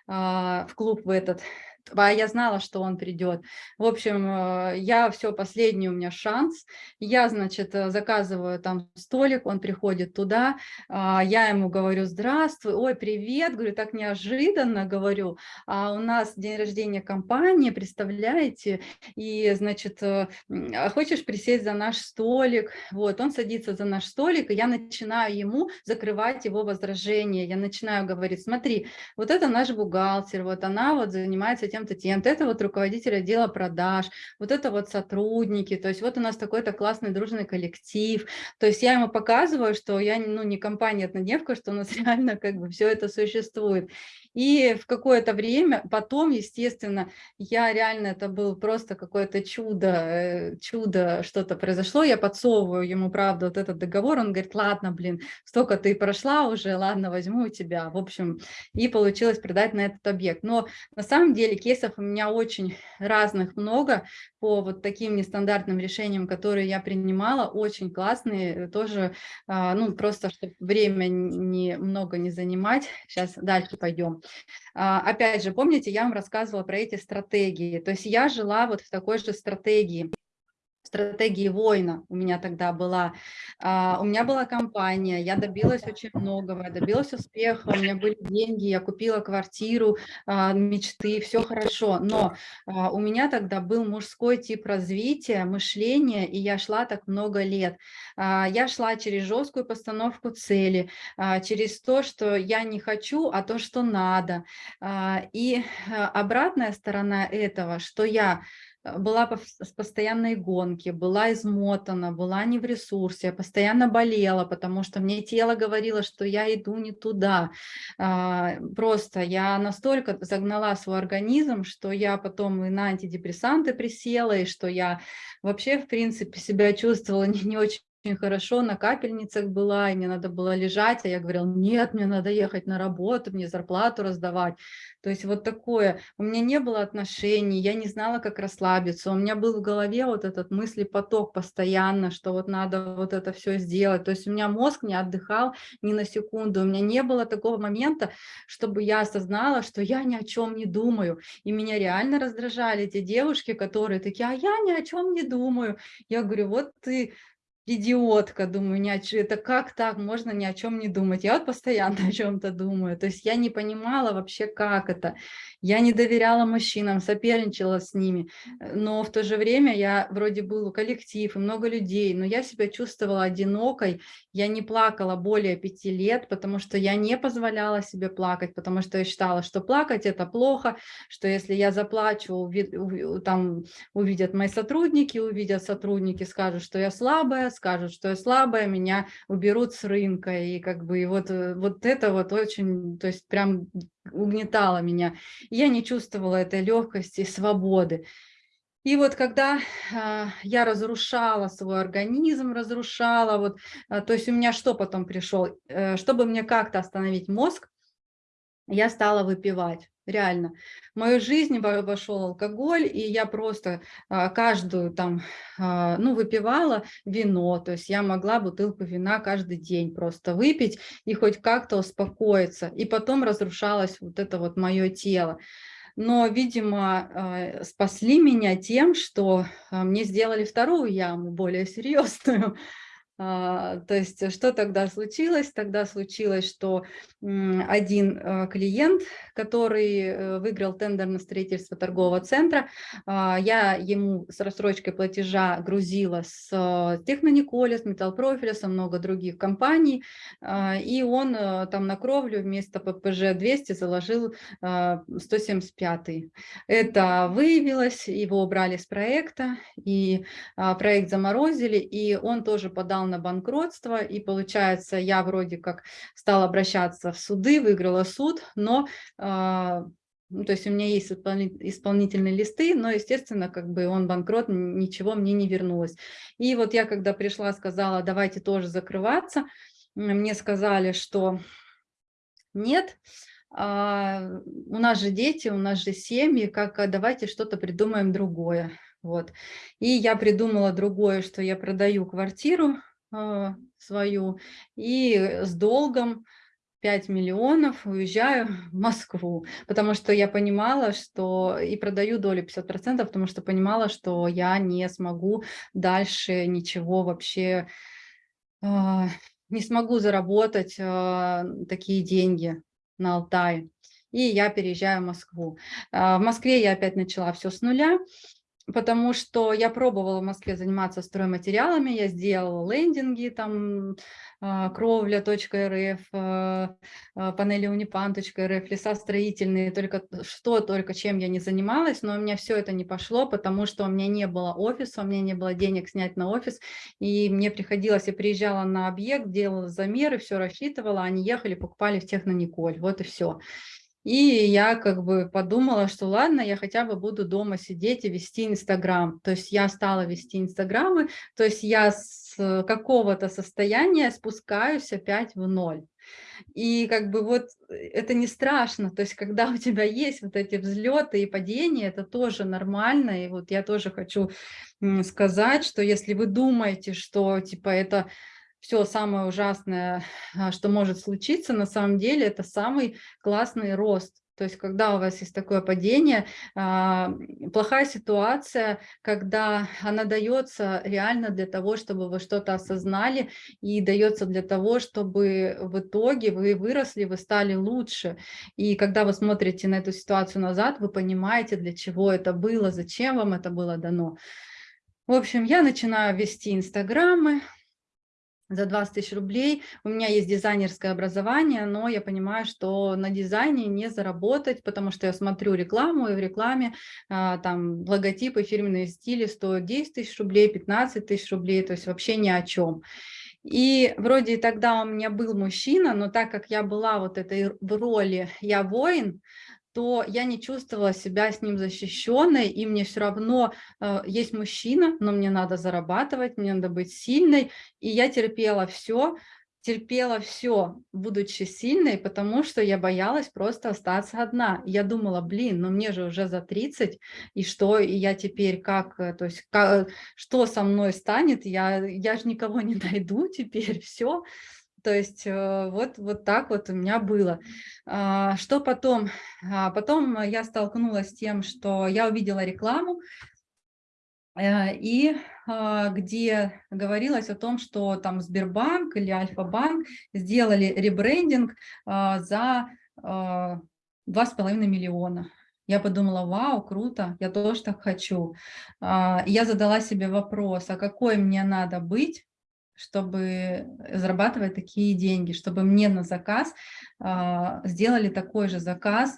а, в клуб в этот. А я знала, что он придет. В общем, э, я все, последний у меня шанс. Я, значит, э, заказываю там столик, он приходит туда, а, я ему говорю, здравствуй, ой, привет, говорю, так неожиданно, говорю, а у нас день рождения компании, представляете, и, значит, э, а хочешь присесть за наш столик? Вот, он садится за наш столик, и я начинаю ему закрывать его возражения, я начинаю говорить, смотри, вот это наш бухгалтер, вот она вот занимается тем-то, тем-то, это вот руководитель отдела продаж, вот это вот сотрудники, то есть вот у нас такой-то классный дружный коллектив, то есть я ему показываю, что я ну, не компания однодневка, что у нас реально как бы все это существует. И в какое-то время, потом, естественно, я реально, это был просто какое-то чудо, э, чудо, что-то произошло, я подсовываю ему, правда, вот этот договор, он говорит, ладно, блин, столько ты прошла уже, ладно, возьму у тебя, в общем, и получилось продать на этот объект. Но на самом деле кейсов у меня очень разных много по вот таким нестандартным решениям, которые я принимала, очень классные, тоже, а, ну, просто, чтобы время не, много не занимать. Сейчас дальше пойдем. А, опять же, помните, я вам рассказывала про эти стратегии. То есть я жила вот в такой же стратегии стратегии воина у меня тогда была. А, у меня была компания, я добилась очень многого, я добилась успеха, у меня были деньги, я купила квартиру, а, мечты, все хорошо. Но а, у меня тогда был мужской тип развития, мышления, и я шла так много лет. Я шла через жесткую постановку цели, через то, что я не хочу, а то, что надо. И обратная сторона этого, что я была с постоянной гонки, была измотана, была не в ресурсе, постоянно болела, потому что мне тело говорило, что я иду не туда. А, просто я настолько загнала свой организм, что я потом и на антидепрессанты присела, и что я вообще, в принципе, себя чувствовала не, не очень очень хорошо, на капельницах была, и мне надо было лежать, а я говорила, нет, мне надо ехать на работу, мне зарплату раздавать. То есть вот такое. У меня не было отношений, я не знала, как расслабиться. У меня был в голове вот этот мыслепоток постоянно, что вот надо вот это все сделать. То есть у меня мозг не отдыхал ни на секунду. У меня не было такого момента, чтобы я осознала, что я ни о чем не думаю. И меня реально раздражали эти девушки, которые такие, а я ни о чем не думаю. Я говорю, вот ты идиотка, думаю, ни о чем, это как так, можно ни о чем не думать. Я вот постоянно о чем-то думаю, то есть я не понимала вообще, как это. Я не доверяла мужчинам, соперничала с ними, но в то же время я вроде был коллектив и много людей, но я себя чувствовала одинокой, я не плакала более пяти лет, потому что я не позволяла себе плакать, потому что я считала, что плакать это плохо, что если я заплачу, там увидят мои сотрудники, увидят сотрудники, скажут, что я слабая, скажут, что я слабая, меня уберут с рынка, и как бы и вот, э, вот это вот очень, то есть прям угнетало меня. Я не чувствовала этой легкости, свободы. И вот когда э, я разрушала свой организм, разрушала, вот, э, то есть у меня что потом пришел, э, чтобы мне как-то остановить мозг, я стала выпивать реально. В мою жизнь вошел алкоголь, и я просто а, каждую там, а, ну, выпивала вино, то есть я могла бутылку вина каждый день просто выпить и хоть как-то успокоиться, и потом разрушалось вот это вот мое тело. Но, видимо, а, спасли меня тем, что мне сделали вторую яму, более серьезную, то есть что тогда случилось? Тогда случилось, что один э, клиент, который э, выиграл тендер на строительство торгового центра, а, я ему с рассрочкой платежа грузила с э, Технониколя, с Металлпрофиля, со много других компаний, а, и он там на кровлю вместо ППЖ 200 заложил 175. Это выявилось, его убрали с проекта, и проект заморозили, и он тоже подал подал на банкротство, и получается, я вроде как стала обращаться в суды, выиграла суд, но а, ну, то есть у меня есть исполнительные листы, но, естественно, как бы он банкрот, ничего мне не вернулось. И вот я, когда пришла, сказала, давайте тоже закрываться, мне сказали, что нет, а, у нас же дети, у нас же семьи, как а, давайте что-то придумаем другое. Вот. И я придумала другое, что я продаю квартиру, свою и с долгом 5 миллионов, уезжаю в Москву, потому что я понимала, что и продаю долю 50%, потому что понимала, что я не смогу дальше ничего вообще, э, не смогу заработать э, такие деньги на Алтае. И я переезжаю в Москву. Э, в Москве я опять начала все с нуля потому что я пробовала в Москве заниматься стройматериалами, я сделала лендинги, там а, кровля.рф, а, а, панели унипан.рф, леса строительные, только что, только чем я не занималась, но у меня все это не пошло, потому что у меня не было офиса, у меня не было денег снять на офис, и мне приходилось, я приезжала на объект, делала замеры, все рассчитывала, они ехали, покупали в Технониколь, вот и все. И я как бы подумала, что ладно, я хотя бы буду дома сидеть и вести Инстаграм. То есть я стала вести Инстаграмы, то есть я с какого-то состояния спускаюсь опять в ноль. И как бы вот э, это не страшно, то есть когда у тебя есть вот эти взлеты и падения, это тоже нормально. И вот я тоже хочу сказать, что если вы думаете, что типа это все самое ужасное, а, что может случиться, на самом деле это самый классный рост. То есть, когда у вас есть такое падение, а, плохая ситуация, когда она дается реально для того, чтобы вы что-то осознали, и дается для того, чтобы в итоге вы выросли, вы стали лучше. И когда вы смотрите на эту ситуацию назад, вы понимаете, для чего это было, зачем вам это было дано. В общем, я начинаю вести инстаграмы, за 20 тысяч рублей. У меня есть дизайнерское образование, но я понимаю, что на дизайне не заработать, потому что я смотрю рекламу, и в рекламе а, там логотипы, фирменные стили стоят 10 тысяч рублей, 15 тысяч рублей, то есть вообще ни о чем. И вроде тогда у меня был мужчина, но так как я была вот этой в роли «я воин», то я не чувствовала себя с ним защищенной, и мне все равно э, есть мужчина, но мне надо зарабатывать, мне надо быть сильной, и я терпела все, терпела все, будучи сильной, потому что я боялась просто остаться одна. Я думала, блин, ну мне же уже за 30, и что, и я теперь как, э, то есть, как, что со мной станет, я, я же никого не найду теперь, все. То есть э, вот, вот так вот у меня было. А, что потом? А, потом я столкнулась с тем, что я увидела рекламу, э, и а, где говорилось о том, что там Сбербанк или Альфа-банк сделали ребрендинг за 2,5 миллиона. Я подумала, вау, круто, я тоже так хочу. Я задала себе вопрос, а какой мне надо быть, чтобы зарабатывать такие деньги, чтобы мне на заказ э, сделали такой же заказ.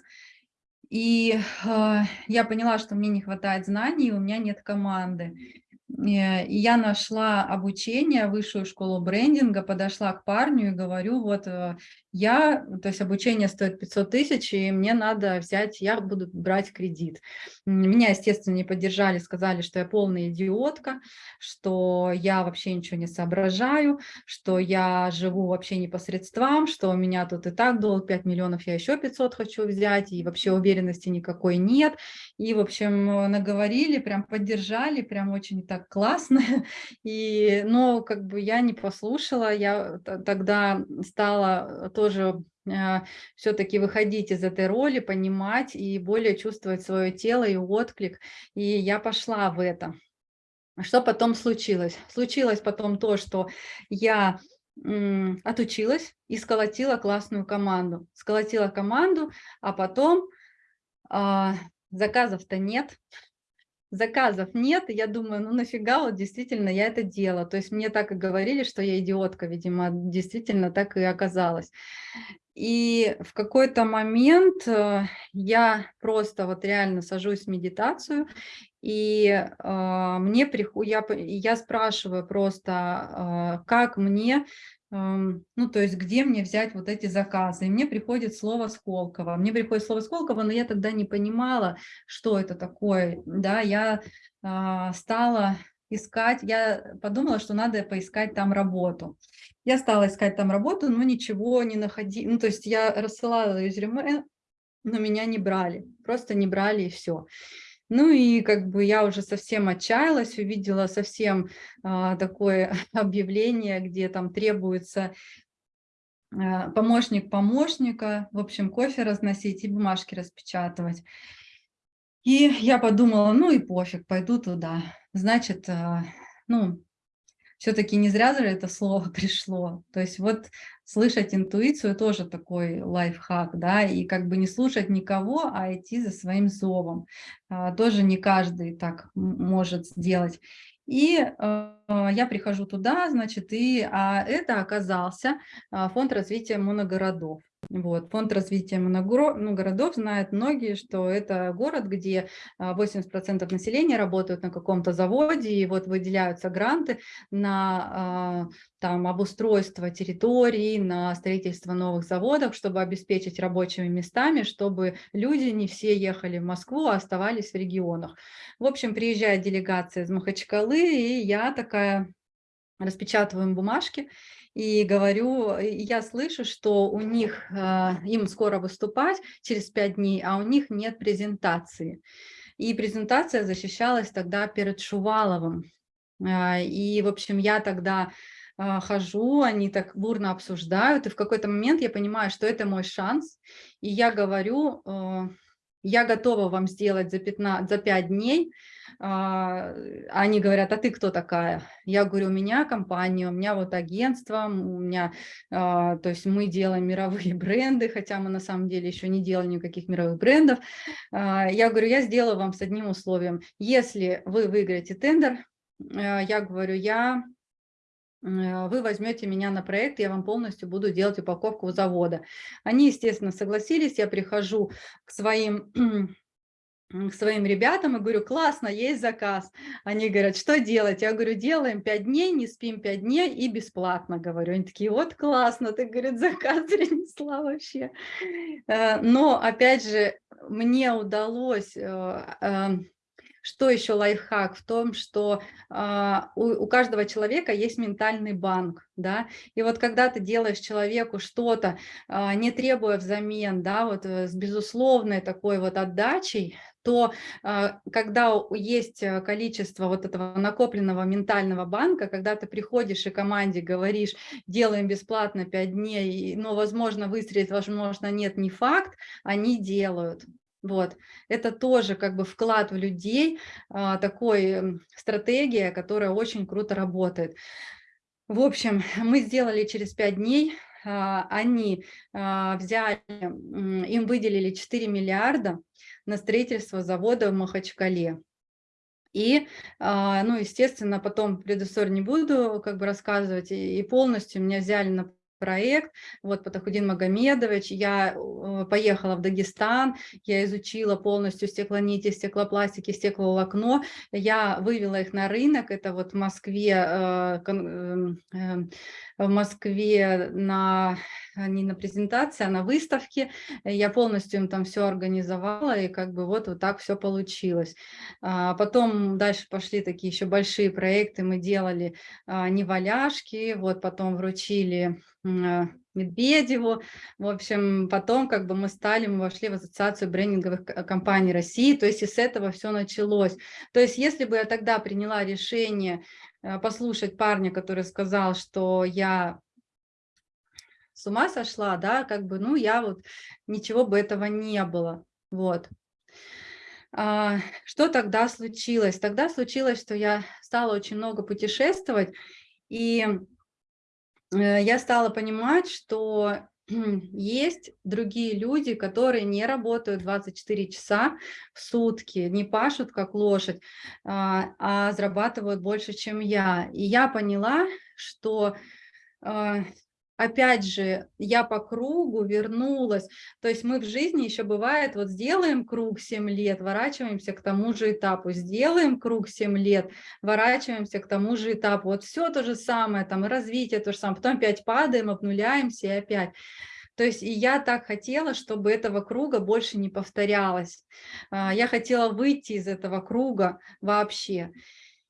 И э, я поняла, что мне не хватает знаний, у меня нет команды. Э, я нашла обучение, высшую школу брендинга, подошла к парню и говорю, вот э, я, то есть обучение стоит 500 тысяч, и мне надо взять, я буду брать кредит. Меня, естественно, не поддержали, сказали, что я полная идиотка, что я вообще ничего не соображаю, что я живу вообще не по средствам, что у меня тут и так долг 5 миллионов, я еще 500 хочу взять, и вообще уверенности никакой нет. И, в общем, наговорили, прям поддержали, прям очень так классно. И, но как бы я не послушала, я тогда стала тоже э, все-таки выходить из этой роли, понимать и более чувствовать свое тело и отклик. И я пошла в это. Что потом случилось? Случилось потом то, что я отучилась и сколотила классную команду. Сколотила команду, а потом а, заказов-то нет, заказов нет, я думаю, ну нафига вот действительно я это делала. То есть мне так и говорили, что я идиотка, видимо, действительно так и оказалось. И в какой-то момент э, я просто вот реально сажусь в медитацию, и э, мне приход... я, я спрашиваю просто, э, как мне ну, то есть где мне взять вот эти заказы. И мне приходит слово Сколково. Мне приходит слово Сколково, но я тогда не понимала, что это такое. Да, я э, стала искать, я подумала, что надо поискать там работу. Я стала искать там работу, но ничего не находила. Ну, то есть я рассылала резюме, но меня не брали. Просто не брали и все. Ну и как бы я уже совсем отчаялась, увидела совсем а, такое объявление, где там требуется э, помощник помощника, в общем, кофе разносить и бумажки распечатывать. И я подумала, ну и пофиг, пойду туда. Значит, э, ну, все-таки не зря же это слово пришло. То есть вот слышать интуицию тоже такой лайфхак, да, и как бы не слушать никого, а идти за своим зовом. А, тоже не каждый так может сделать. И э, я прихожу туда, значит, и а это оказался а, фонд развития моногородов. Вот. Фонд развития городов знают многие, что это город, где 80% а, населения работают на каком-то заводе, и вот выделяются гранты на а, там, обустройство территорий, на строительство новых заводов, чтобы обеспечить рабочими местами, чтобы люди не все ехали в Москву, а оставались в регионах. В общем, приезжает делегация из Махачкалы, и я такая распечатываем бумажки, и говорю, я слышу, что у них, а, им скоро выступать через пять дней, а у них нет презентации. И презентация защищалась тогда перед Шуваловым. А, и, в общем, я тогда а, хожу, они так бурно обсуждают, и в какой-то момент я понимаю, что это мой шанс, и я говорю, я готова вам сделать за, 15, за 5 дней, а, они говорят, а ты кто такая? Я говорю, у меня компания, у меня вот агентство, у меня, а, то есть мы делаем мировые бренды, хотя мы на самом деле еще не делали никаких мировых брендов. А, я говорю, я сделаю вам с одним условием. Если вы выиграете тендер, я говорю, я вы возьмете меня на проект, я вам полностью буду делать упаковку у завода. Они, естественно, согласились, я прихожу к своим к своим ребятам и говорю, классно, есть заказ. Они говорят, что делать? Я говорю, делаем 5 дней, не спим 5 дней и бесплатно, говорю. Они такие, вот классно, ты, говорит, заказ принесла вообще. Э, но, опять же, мне удалось э, эм, что еще лайфхак? В том, что а, у, у каждого человека есть ментальный банк, да, и вот когда ты делаешь человеку что-то, а, не требуя взамен, да, вот э, с безусловной такой вот отдачей, то а, когда есть э, количество вот этого накопленного ментального банка, когда ты приходишь и команде говоришь, делаем бесплатно 5 дней, но, возможно, выстрелить, возможно, нет, не факт, они делают. Вот. Это тоже как бы вклад в людей, а, такой стратегия, которая очень круто работает. В общем, мы сделали через пять дней, а, они а, взяли, им выделили 4 миллиарда на строительство завода в Махачкале. И, ну, естественно, потом предысторию не буду как бы рассказывать, и полностью меня взяли на проект, вот Патахудин Магомедович, я э, поехала в Дагестан, я изучила полностью стеклонити, стеклопластики, стекловолокно, я вывела их на рынок, это вот в Москве, э, эм, эм, в Москве на, не на презентации, а на выставке, я полностью им там все организовала, и как бы вот, вот так все получилось. А потом дальше пошли такие еще большие проекты, мы делали а, неваляшки, вот потом вручили а, Медведеву. В общем, потом как бы мы стали, мы вошли в ассоциацию брендинговых компаний России, то есть и с этого все началось. То есть если бы я тогда приняла решение послушать парня, который сказал, что я с ума сошла, да, как бы, ну, я вот, ничего бы этого не было, вот. А, что тогда случилось? Тогда случилось, что я стала очень много путешествовать, и Э, я стала понимать, что есть другие люди, которые не работают 24 часа в сутки, не пашут как лошадь, а, а зарабатывают больше, чем я. И я поняла, что а, опять же, я по кругу вернулась. То есть мы в жизни еще бывает, вот сделаем круг 7 лет, ворачиваемся к тому же этапу, сделаем круг 7 лет, ворачиваемся к тому же этапу. Вот все то же самое, там развитие то же самое, потом опять падаем, обнуляемся и опять. То есть и я так хотела, чтобы этого круга больше не повторялось. А, я хотела выйти из этого круга вообще.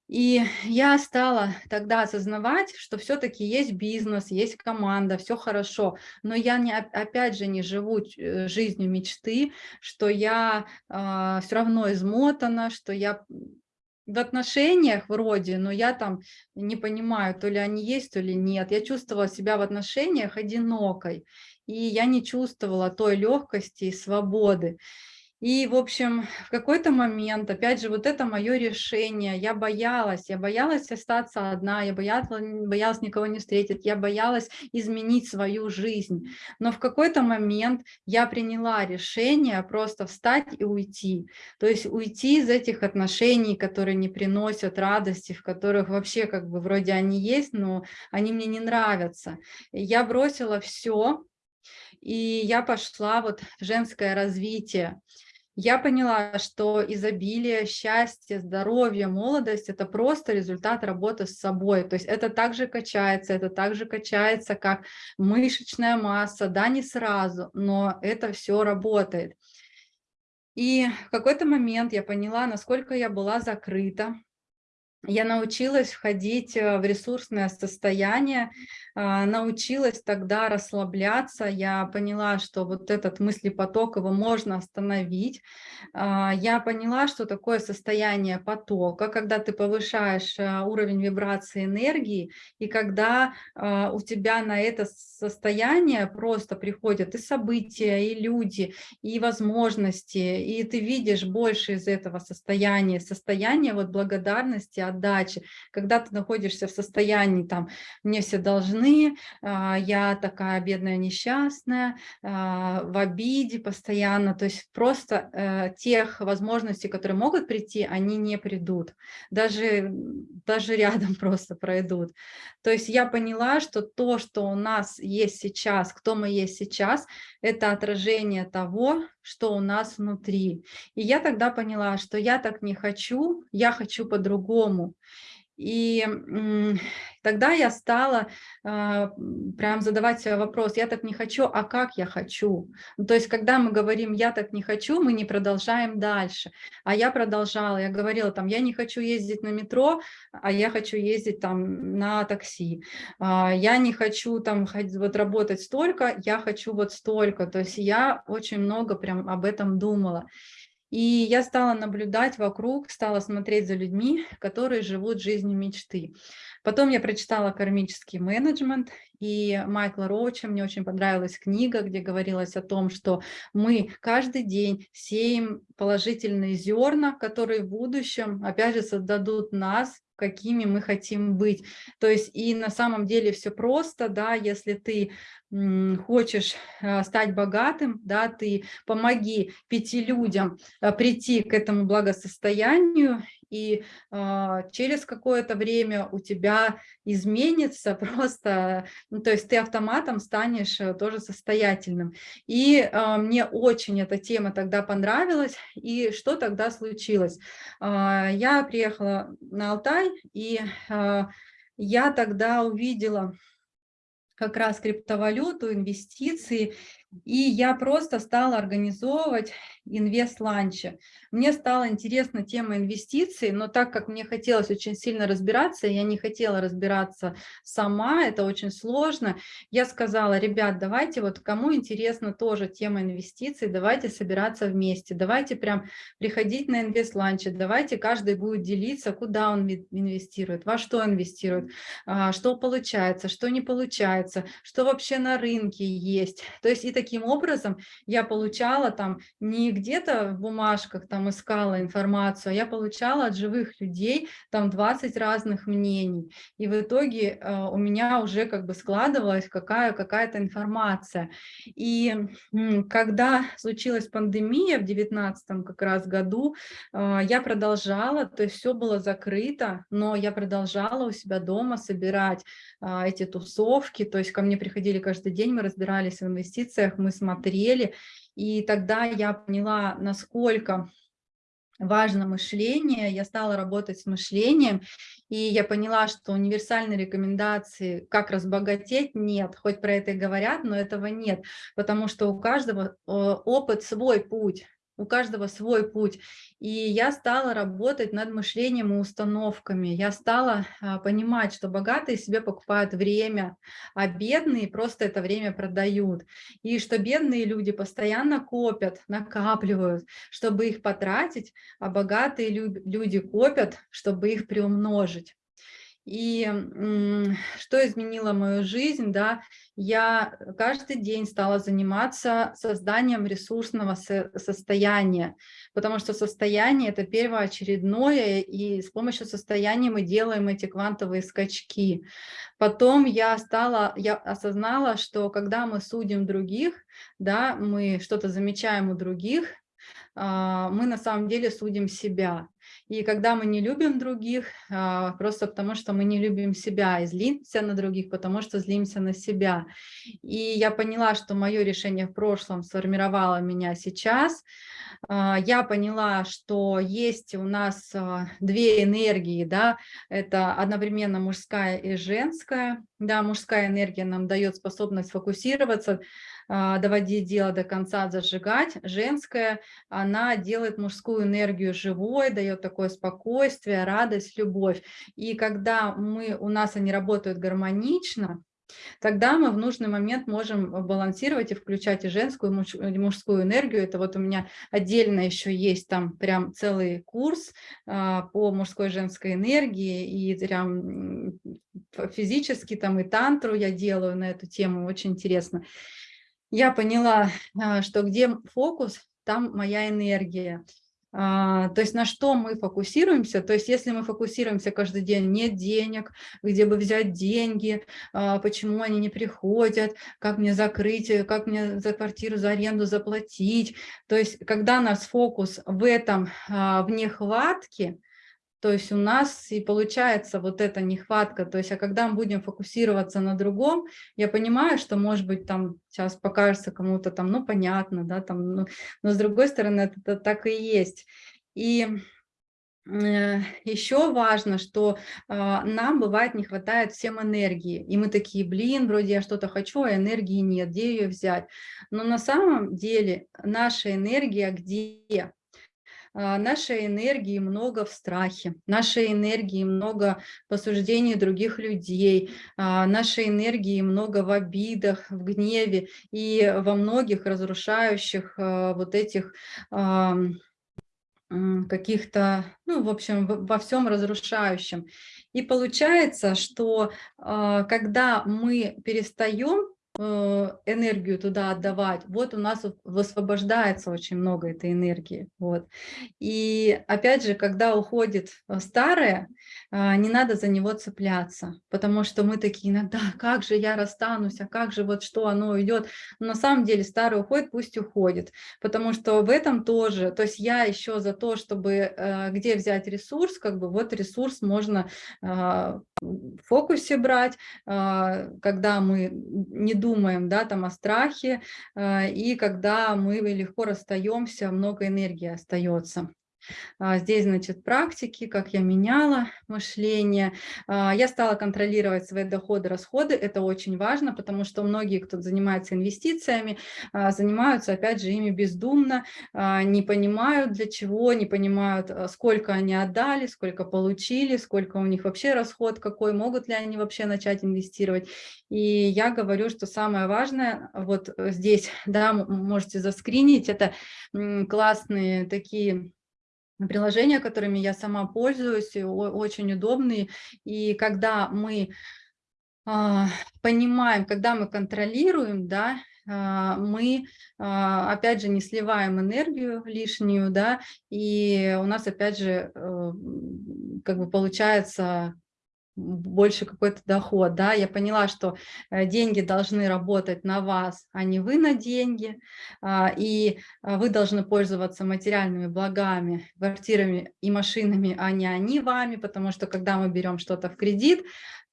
И я стала тогда осознавать, что все-таки есть бизнес, есть команда, все хорошо, но я не, опять же не живу э, жизнью мечты, что я э, а, все равно измотана, что я в отношениях вроде, но я там не понимаю, то ли они есть, то ли нет. Я чувствовала себя в отношениях одинокой, и я не чувствовала той легкости и свободы. И, в общем, в какой-то момент, опять же, вот это мое решение, я боялась, я боялась остаться одна, я боялась, боялась никого не встретить, я боялась изменить свою жизнь. Но в какой-то момент я приняла решение просто встать и уйти. То есть уйти из этих отношений, которые не приносят радости, в которых вообще как бы вроде они есть, но они мне не нравятся. Я бросила все, и я пошла вот в женское развитие. Я поняла, что изобилие, счастье, здоровье, молодость – это просто результат работы с собой. То есть это также качается, это также качается, как мышечная масса, да, не сразу, но это все работает. И в какой-то момент я поняла, насколько я была закрыта, я научилась входить э, в ресурсное состояние, а, научилась тогда расслабляться, я поняла, что вот этот мыслепоток, его можно остановить. А, я поняла, что такое состояние потока, когда ты повышаешь э, уровень вибрации энергии, и когда а, у тебя на это состояние просто приходят и события, и люди, и возможности, и ты видишь больше из этого состояния, состояние вот благодарности, отдачи, когда ты находишься в состоянии, там, мне все должны, а, я такая бедная, несчастная, а, в обиде постоянно, то есть просто э, тех возможностей, которые могут прийти, они не придут, даже, даже рядом просто пройдут. То есть я поняла, что то, что у нас есть сейчас, кто мы есть сейчас, это отражение того, что у нас внутри. И я тогда поняла, что я так не хочу, я хочу по-другому. И тогда я стала э, прям задавать себе вопрос, я так не хочу, а как я хочу? Ну, то есть, когда мы говорим, я так не хочу, мы не продолжаем дальше. А я продолжала, я говорила, там, я не хочу ездить на метро, а я хочу ездить там на такси. А, я не хочу там вот работать столько, я хочу вот столько. То есть я очень много прям об этом думала. И я стала наблюдать вокруг, стала смотреть за людьми, которые живут жизнью мечты. Потом я прочитала «Кармический менеджмент», и Майкла Роуча, мне очень понравилась книга, где говорилось о том, что мы каждый день сеем положительные зерна, которые в будущем, опять же, создадут нас, какими мы хотим быть. То есть и на самом деле все просто, да, если ты хочешь э, стать богатым, да, ты помоги пяти людям э, прийти к этому благосостоянию, и э, через какое-то время у тебя изменится просто, ну, то есть ты автоматом станешь э, тоже состоятельным. И э, мне очень эта тема тогда понравилась, и что тогда случилось? Э, я приехала на Алтай, и э, я тогда увидела как раз криптовалюту, инвестиции, и я просто стала организовывать инвест-ланчи. Мне стала интересна тема инвестиций, но так как мне хотелось очень сильно разбираться, я не хотела разбираться сама, это очень сложно, я сказала, ребят, давайте вот кому интересна тоже тема инвестиций, давайте собираться вместе, давайте прям приходить на инвест-ланчи, давайте каждый будет делиться, куда он инвестирует, во что инвестирует, а, что получается, что не получается, что вообще на рынке есть. То есть и таким образом я получала там не где-то в бумажках там искала информацию, а я получала от живых людей там 20 разных мнений. И в итоге э, у меня уже как бы складывалась какая, какая-то информация. И когда случилась пандемия в 19 как раз году, э, я продолжала, то есть все было закрыто, но я продолжала у себя дома собирать э, эти тусовки, то есть ко мне приходили каждый день, мы разбирались в инвестициях, мы смотрели, и тогда я поняла, насколько важно мышление, я стала работать с мышлением, и я поняла, что универсальной рекомендации, как разбогатеть, нет. Хоть про это и говорят, но этого нет, потому что у каждого опыт свой путь. У каждого свой путь. И я стала работать над мышлением и установками. Я стала а, понимать, что богатые себе покупают время, а бедные просто это время продают. И что бедные люди постоянно копят, накапливают, чтобы их потратить, а богатые люди копят, чтобы их приумножить. И что изменило мою жизнь, да, я каждый день стала заниматься созданием ресурсного состояния, потому что состояние – это первоочередное, и с помощью состояния мы делаем эти квантовые скачки. Потом я стала, я осознала, что когда мы судим других, да, мы что-то замечаем у других, а, мы на самом деле судим себя. И когда мы не любим других, а, просто потому что мы не любим себя, и злимся на других, потому что злимся на себя. И я поняла, что мое решение в прошлом сформировало меня сейчас. А, я поняла, что есть у нас две энергии, да, это одновременно мужская и женская. Да, мужская энергия нам дает способность фокусироваться, а, доводить дело до конца, зажигать. Женская, она делает мужскую энергию живой, дает такое спокойствие, радость, любовь. И когда мы, у нас они работают гармонично, Тогда мы в нужный момент можем балансировать и включать и женскую, и мужскую энергию. Это вот у меня отдельно еще есть там прям целый курс а, по мужской и женской энергии, и прям физически там и тантру я делаю на эту тему, очень интересно я поняла, а, что где фокус, там моя энергия. А, то есть на что мы фокусируемся, то есть если мы фокусируемся каждый день, нет денег, где бы взять деньги, а, почему они не приходят, как мне закрыть, как мне за квартиру, за аренду заплатить. То есть когда нас фокус в этом, в нехватке, то есть у нас и получается вот эта нехватка. То есть, а когда мы будем фокусироваться на другом, я понимаю, что, может быть, там сейчас покажется кому-то там, ну, понятно, да, там, ну, но с другой стороны, это, это так и есть. И э, еще важно, что э, нам бывает не хватает всем энергии, и мы такие, блин, вроде я что-то хочу, а энергии нет, где ее взять? Но на самом деле наша энергия где? А, нашей энергии много в страхе, нашей энергии много в осуждении других людей, а, нашей энергии много в обидах, в гневе и во многих разрушающих а, вот этих каких-то, ну, в общем, во всем разрушающем. И получается, что когда мы перестаем энергию туда отдавать, вот у нас высвобождается очень много этой энергии. Вот. И опять же, когда уходит э, старое, а, не надо за него цепляться, потому что мы такие иногда, как же я расстанусь, а как же вот что оно уйдет. Но на самом деле старое уходит, пусть уходит, потому что в этом тоже, то есть я еще за то, чтобы э, где взять ресурс, как бы вот ресурс можно а, фокусе брать, а, когда мы не думаем да, там о страхе, и когда мы легко расстаемся, много энергии остается. А, здесь, значит, практики, как я меняла мышление. А, я стала контролировать свои доходы, расходы. Это очень важно, потому что многие, кто занимается инвестициями, а, занимаются, опять же, ими бездумно, не понимают для чего, не понимают, сколько они отдали, сколько получили, сколько у них вообще расход какой, могут ли они вообще начать инвестировать. И я говорю, что самое важное, вот здесь, да, можете заскринить, это классные такие приложения, которыми я сама пользуюсь, очень удобные. И когда мы а, понимаем, когда мы контролируем, да, а, мы, а, опять же, не сливаем энергию лишнюю, да, и у нас, опять же, э, как бы получается больше какой-то доход, да, я поняла, что э, деньги должны работать на вас, а не вы на деньги, а, и а, вы должны пользоваться материальными благами, квартирами и машинами, а не они вами, потому что когда мы берем что-то в кредит,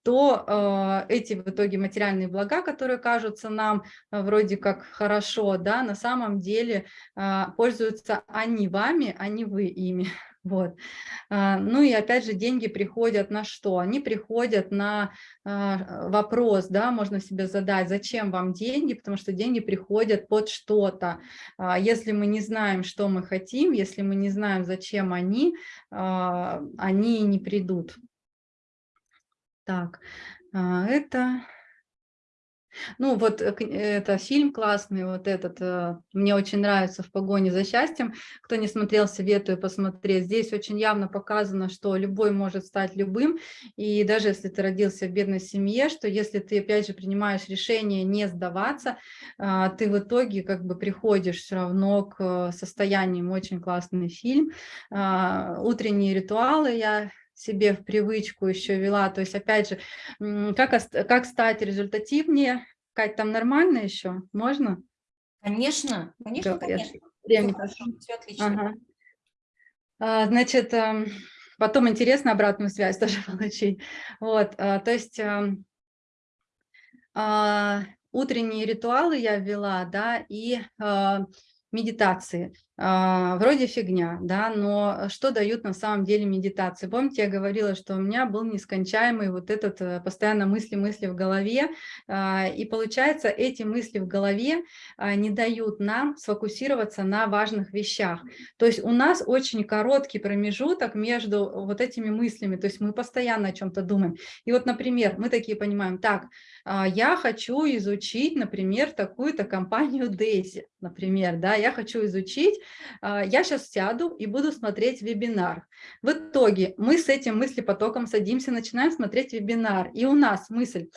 то э, эти в итоге материальные блага, которые кажутся нам э, вроде как хорошо, да, на самом деле э, пользуются они вами, а не вы ими. Вот. А, ну и опять же, деньги приходят на что? Они приходят на а, вопрос, да, можно себе задать, зачем вам деньги, потому что деньги приходят под что-то. А, если мы не знаем, что мы хотим, если мы не знаем, зачем они, они не придут. Так, это ну, вот э, это фильм классный, вот этот, э, мне очень нравится «В погоне за счастьем». Кто не смотрел, советую посмотреть. Здесь очень явно показано, что любой может стать любым, и даже если ты родился в бедной семье, что если ты, опять же, принимаешь решение не сдаваться, а, ты в итоге как бы приходишь все равно к состояниям. Очень классный фильм. А, «Утренние ритуалы» я себе в привычку еще вела. То есть, опять же, как, как стать результативнее? Кать, там нормально еще? Можно? Конечно, конечно, все, конечно. Время все, все отлично. Ага. А, значит, эм, потом интересно обратную связь тоже получить. Вот, а, то есть эм, а, утренние ритуалы я ввела, да, и медитации. А, вроде фигня, да, но что дают на самом деле медитации? Помните, я говорила, что у меня был нескончаемый вот этот э, постоянно мысли-мысли в голове, а, и получается, эти мысли в голове а, не дают нам сфокусироваться на важных вещах. То есть у нас очень короткий промежуток между вот этими мыслями, то есть мы постоянно о чем-то думаем. И вот, например, мы такие понимаем, так, я хочу изучить, например, такую-то компанию Daisy, например, да, я хочу изучить. А, я сейчас сяду и буду смотреть вебинар. В итоге мы с этим мыслепотоком садимся, начинаем смотреть вебинар, и у нас мысль,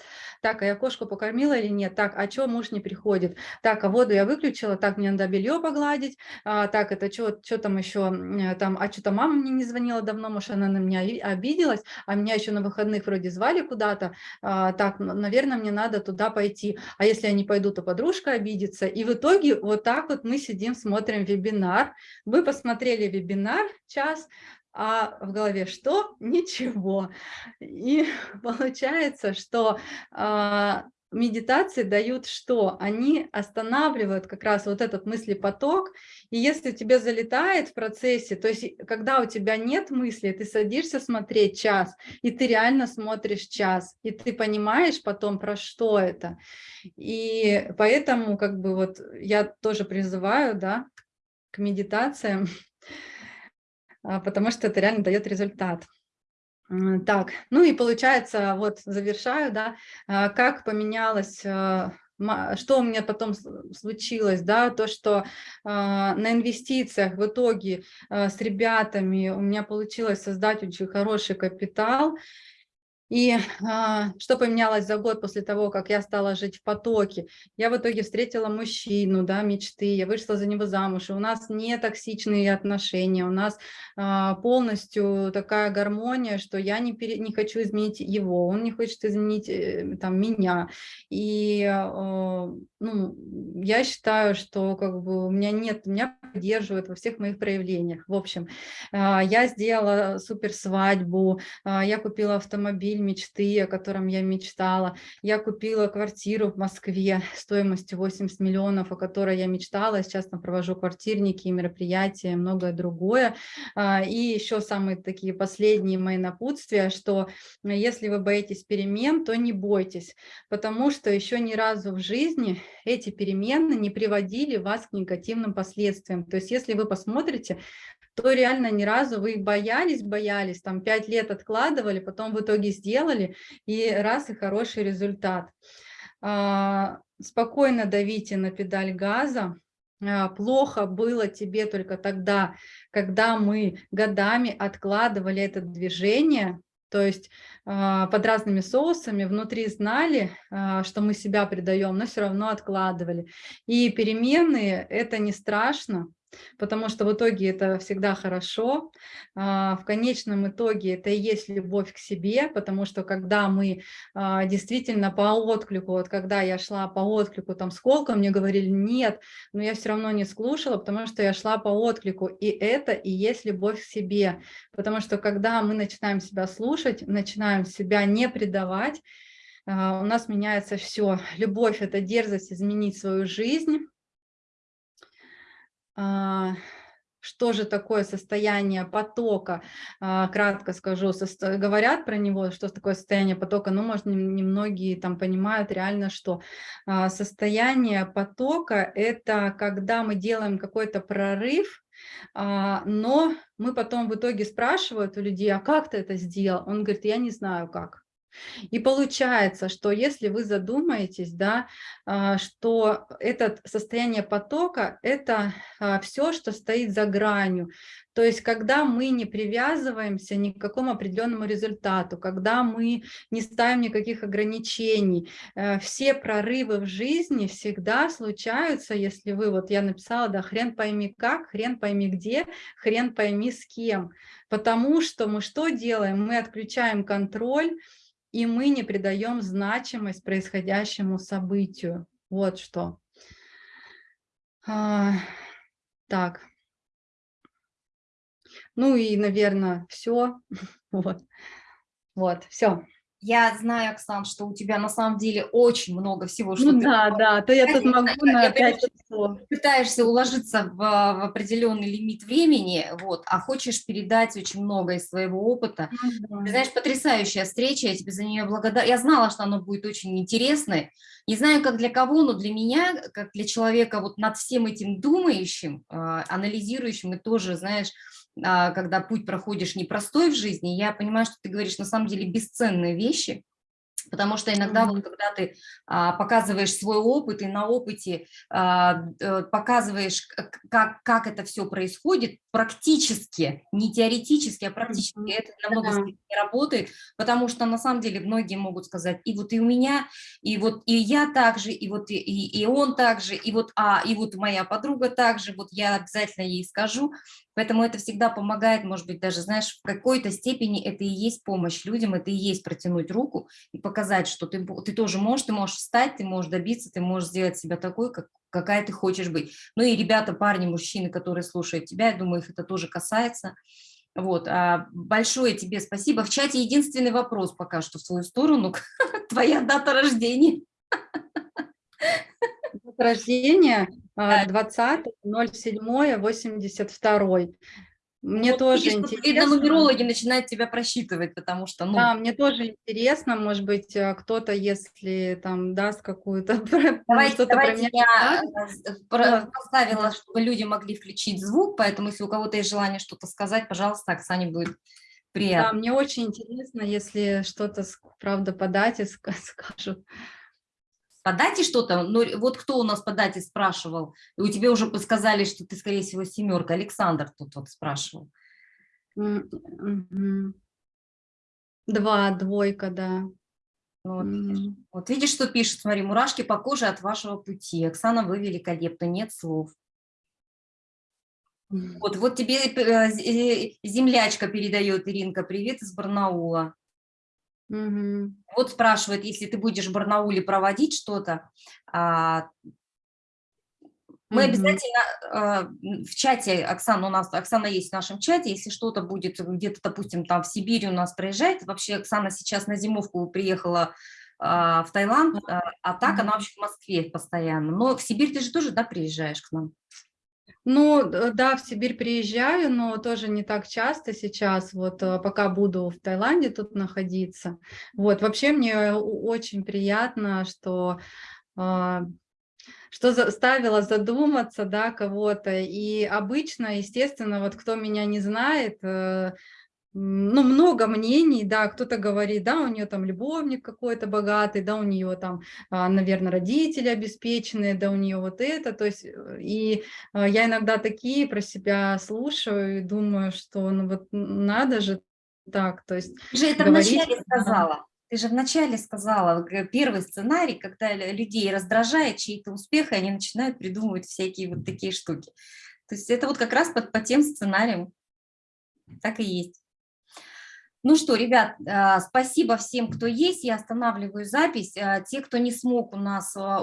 так, а я кошку покормила или нет, так, а что муж не приходит, так, а воду я выключила, так, мне надо белье погладить, а, так, это что, там еще, там, а что-то мама мне не звонила давно, может, она на меня обиделась, а меня еще на выходных вроде звали куда-то, а, так, наверное, мне надо туда пойти, а если я не пойду, то подружка обидится, и в итоге вот так вот мы сидим, смотрим вебинар, вы посмотрели вебинар час, а в голове что? Ничего. И получается, что э, медитации дают что? Они останавливают как раз вот этот мыслепоток, и если тебе залетает в процессе, то есть когда у тебя нет мысли, ты садишься смотреть час, и ты реально смотришь час, и ты понимаешь потом, про что это. И поэтому как бы вот я тоже призываю, да, к медитациям, а, потому что это реально дает результат. Так, ну и получается, вот завершаю, да, а, как поменялось, а, что у меня потом случилось, да, то, что на инвестициях в итоге с ребятами у меня получилось создать очень хороший капитал, и а, что поменялось за год после того, как я стала жить в потоке? Я в итоге встретила мужчину, да, мечты, я вышла за него замуж, и у нас не токсичные отношения, у нас а, полностью такая гармония, что я не, пере, не хочу изменить его, он не хочет изменить э, там, меня. И а, ну, я считаю, что как бы у меня нет, меня поддерживают во всех моих проявлениях. В общем, а, я сделала супер свадьбу, а, я купила автомобиль, автомобиль мечты, о котором я мечтала. Я купила квартиру в Москве стоимостью 80 миллионов, о которой я мечтала. Сейчас там провожу квартирники, мероприятия, многое другое. А, и еще самые такие последние мои напутствия, что если вы боитесь перемен, то не бойтесь, потому что еще ни разу в жизни эти перемены не приводили вас к негативным последствиям. То есть если вы посмотрите, то реально ни разу вы боялись, боялись, там пять лет откладывали, потом в итоге сделали, и раз, и хороший результат. А, спокойно давите на педаль газа, а, плохо было тебе только тогда, когда мы годами откладывали это движение, то есть а, под разными соусами, внутри знали, что мы себя предаем, но все равно откладывали. И перемены – это не страшно, потому что в итоге это всегда хорошо. А, в конечном итоге это и есть любовь к себе, потому что когда мы а, действительно по отклику, вот когда я шла по отклику, там сколько мне говорили нет, но я все равно не слушала, потому что я шла по отклику, и это и есть любовь к себе, потому что когда мы начинаем себя слушать, начинаем себя не предавать, а, у нас меняется все. Любовь – это дерзость изменить свою жизнь, что же такое состояние потока, а, кратко скажу, говорят про него, что такое состояние потока, но, может, немногие там понимают реально, что а, состояние потока – это когда мы делаем какой-то прорыв, а, но мы потом в итоге спрашивают у людей, а как ты это сделал? Он говорит, я не знаю как. И получается, что если вы задумаетесь, да, а, что это состояние потока – это а, все, что стоит за гранью. То есть когда мы не привязываемся ни к какому определенному результату, когда мы не ставим никаких ограничений, э, все прорывы в жизни всегда случаются, если вы, вот я написала, да, хрен пойми как, хрен пойми где, хрен пойми с кем. Потому что мы что делаем? Мы отключаем контроль, и мы не придаем значимость происходящему событию. Вот что. А, так. Ну и, наверное, все. Вот, вот все. Я знаю, Оксан, что у тебя на самом деле очень много всего, что ну, ты... да, да, то я тут могу на 5 часов. Пытаешься уложиться в, в определенный лимит времени, вот, а хочешь передать очень много из своего опыта. Угу. Ты знаешь, потрясающая встреча, я тебе за нее благодарна. Я знала, что она будет очень интересной. Не знаю, как для кого, но для меня, как для человека вот над всем этим думающим, а, анализирующим и тоже, знаешь, когда путь проходишь непростой в жизни, я понимаю, что ты говоришь на самом деле бесценные вещи, Потому что иногда, mm -hmm. вот, когда ты а, показываешь свой опыт и на опыте а, э, показываешь, как, как это все происходит, практически, не теоретически, а практически, mm -hmm. это намного mm -hmm. работает, потому что на самом деле многие могут сказать, и вот и у меня, и вот и я также, и вот и, и, и он также, и вот, а, и вот моя подруга также, вот я обязательно ей скажу, Поэтому это всегда помогает, может быть, даже, знаешь, в какой-то степени это и есть помощь людям, это и есть протянуть руку и показать, что ты, ты тоже можешь, ты можешь встать, ты можешь добиться, ты можешь сделать себя такой, как, какая ты хочешь быть. Ну и ребята, парни, мужчины, которые слушают тебя, я думаю, их это тоже касается. Вот, а большое тебе спасибо. В чате единственный вопрос пока что в свою сторону. Твоя дата рождения. Рождения 20.07.82. Мне вот тоже видишь, интересно. Видно, нумерологи начинают тебя просчитывать, потому что... Ну... Да, мне тоже интересно, может быть, э, кто-то, если там даст какую-то... Давайте, давайте я э, поставила, чтобы люди могли включить звук, поэтому если у кого-то есть желание что-то сказать, пожалуйста, Оксане будет приятно. Да, мне очень интересно, если что-то, правда, подать и скажут по дате что-то, но вот кто у нас по дате спрашивал, и у тебя уже подсказали, что ты, скорее всего, семерка, Александр тут вот спрашивал. Два, двойка, да. Вот, видишь, вот видишь, что пишет, смотри, мурашки по коже от вашего пути. Оксана, вы великолепны, нет слов. Вот, вот тебе э, э, землячка передает, Иринка, привет из Барнаула. Угу. Вот спрашивает, если ты будешь в Барнауле проводить что-то, а, мы угу. обязательно а, в чате, Оксана у нас, Оксана есть в нашем чате, если что-то будет где-то, допустим, там в Сибири у нас проезжает, вообще Оксана сейчас на зимовку приехала а, в Таиланд, а, а так она вообще в Москве постоянно. Но в Сибирь ты же тоже, да, приезжаешь к нам? Ну, да, в Сибирь приезжаю, но тоже не так часто сейчас, вот э, пока буду в Таиланде тут находиться. Вот, вообще мне очень приятно, что а, что заставило задуматься, да, кого-то. И обычно, естественно, вот кто меня не знает, э, ну, много мнений, да, кто-то говорит, да, у нее там любовник какой-то богатый, да, у нее там, а, наверное, родители обеспеченные, да, у нее вот это, то есть, э, и а, я иногда такие про себя слушаю и думаю, что, ну, вот надо же так, то есть... Ты же это говорить, вначале сказала. Ты же вначале сказала, первый сценарий, когда людей раздражает чей-то успех, и они начинают придумывать всякие вот такие штуки. То есть это вот как раз по, по тем сценариям. Так и есть. Ну что, ребят, а, спасибо всем, кто есть. Я останавливаю запись. А, те, кто не смог у нас а,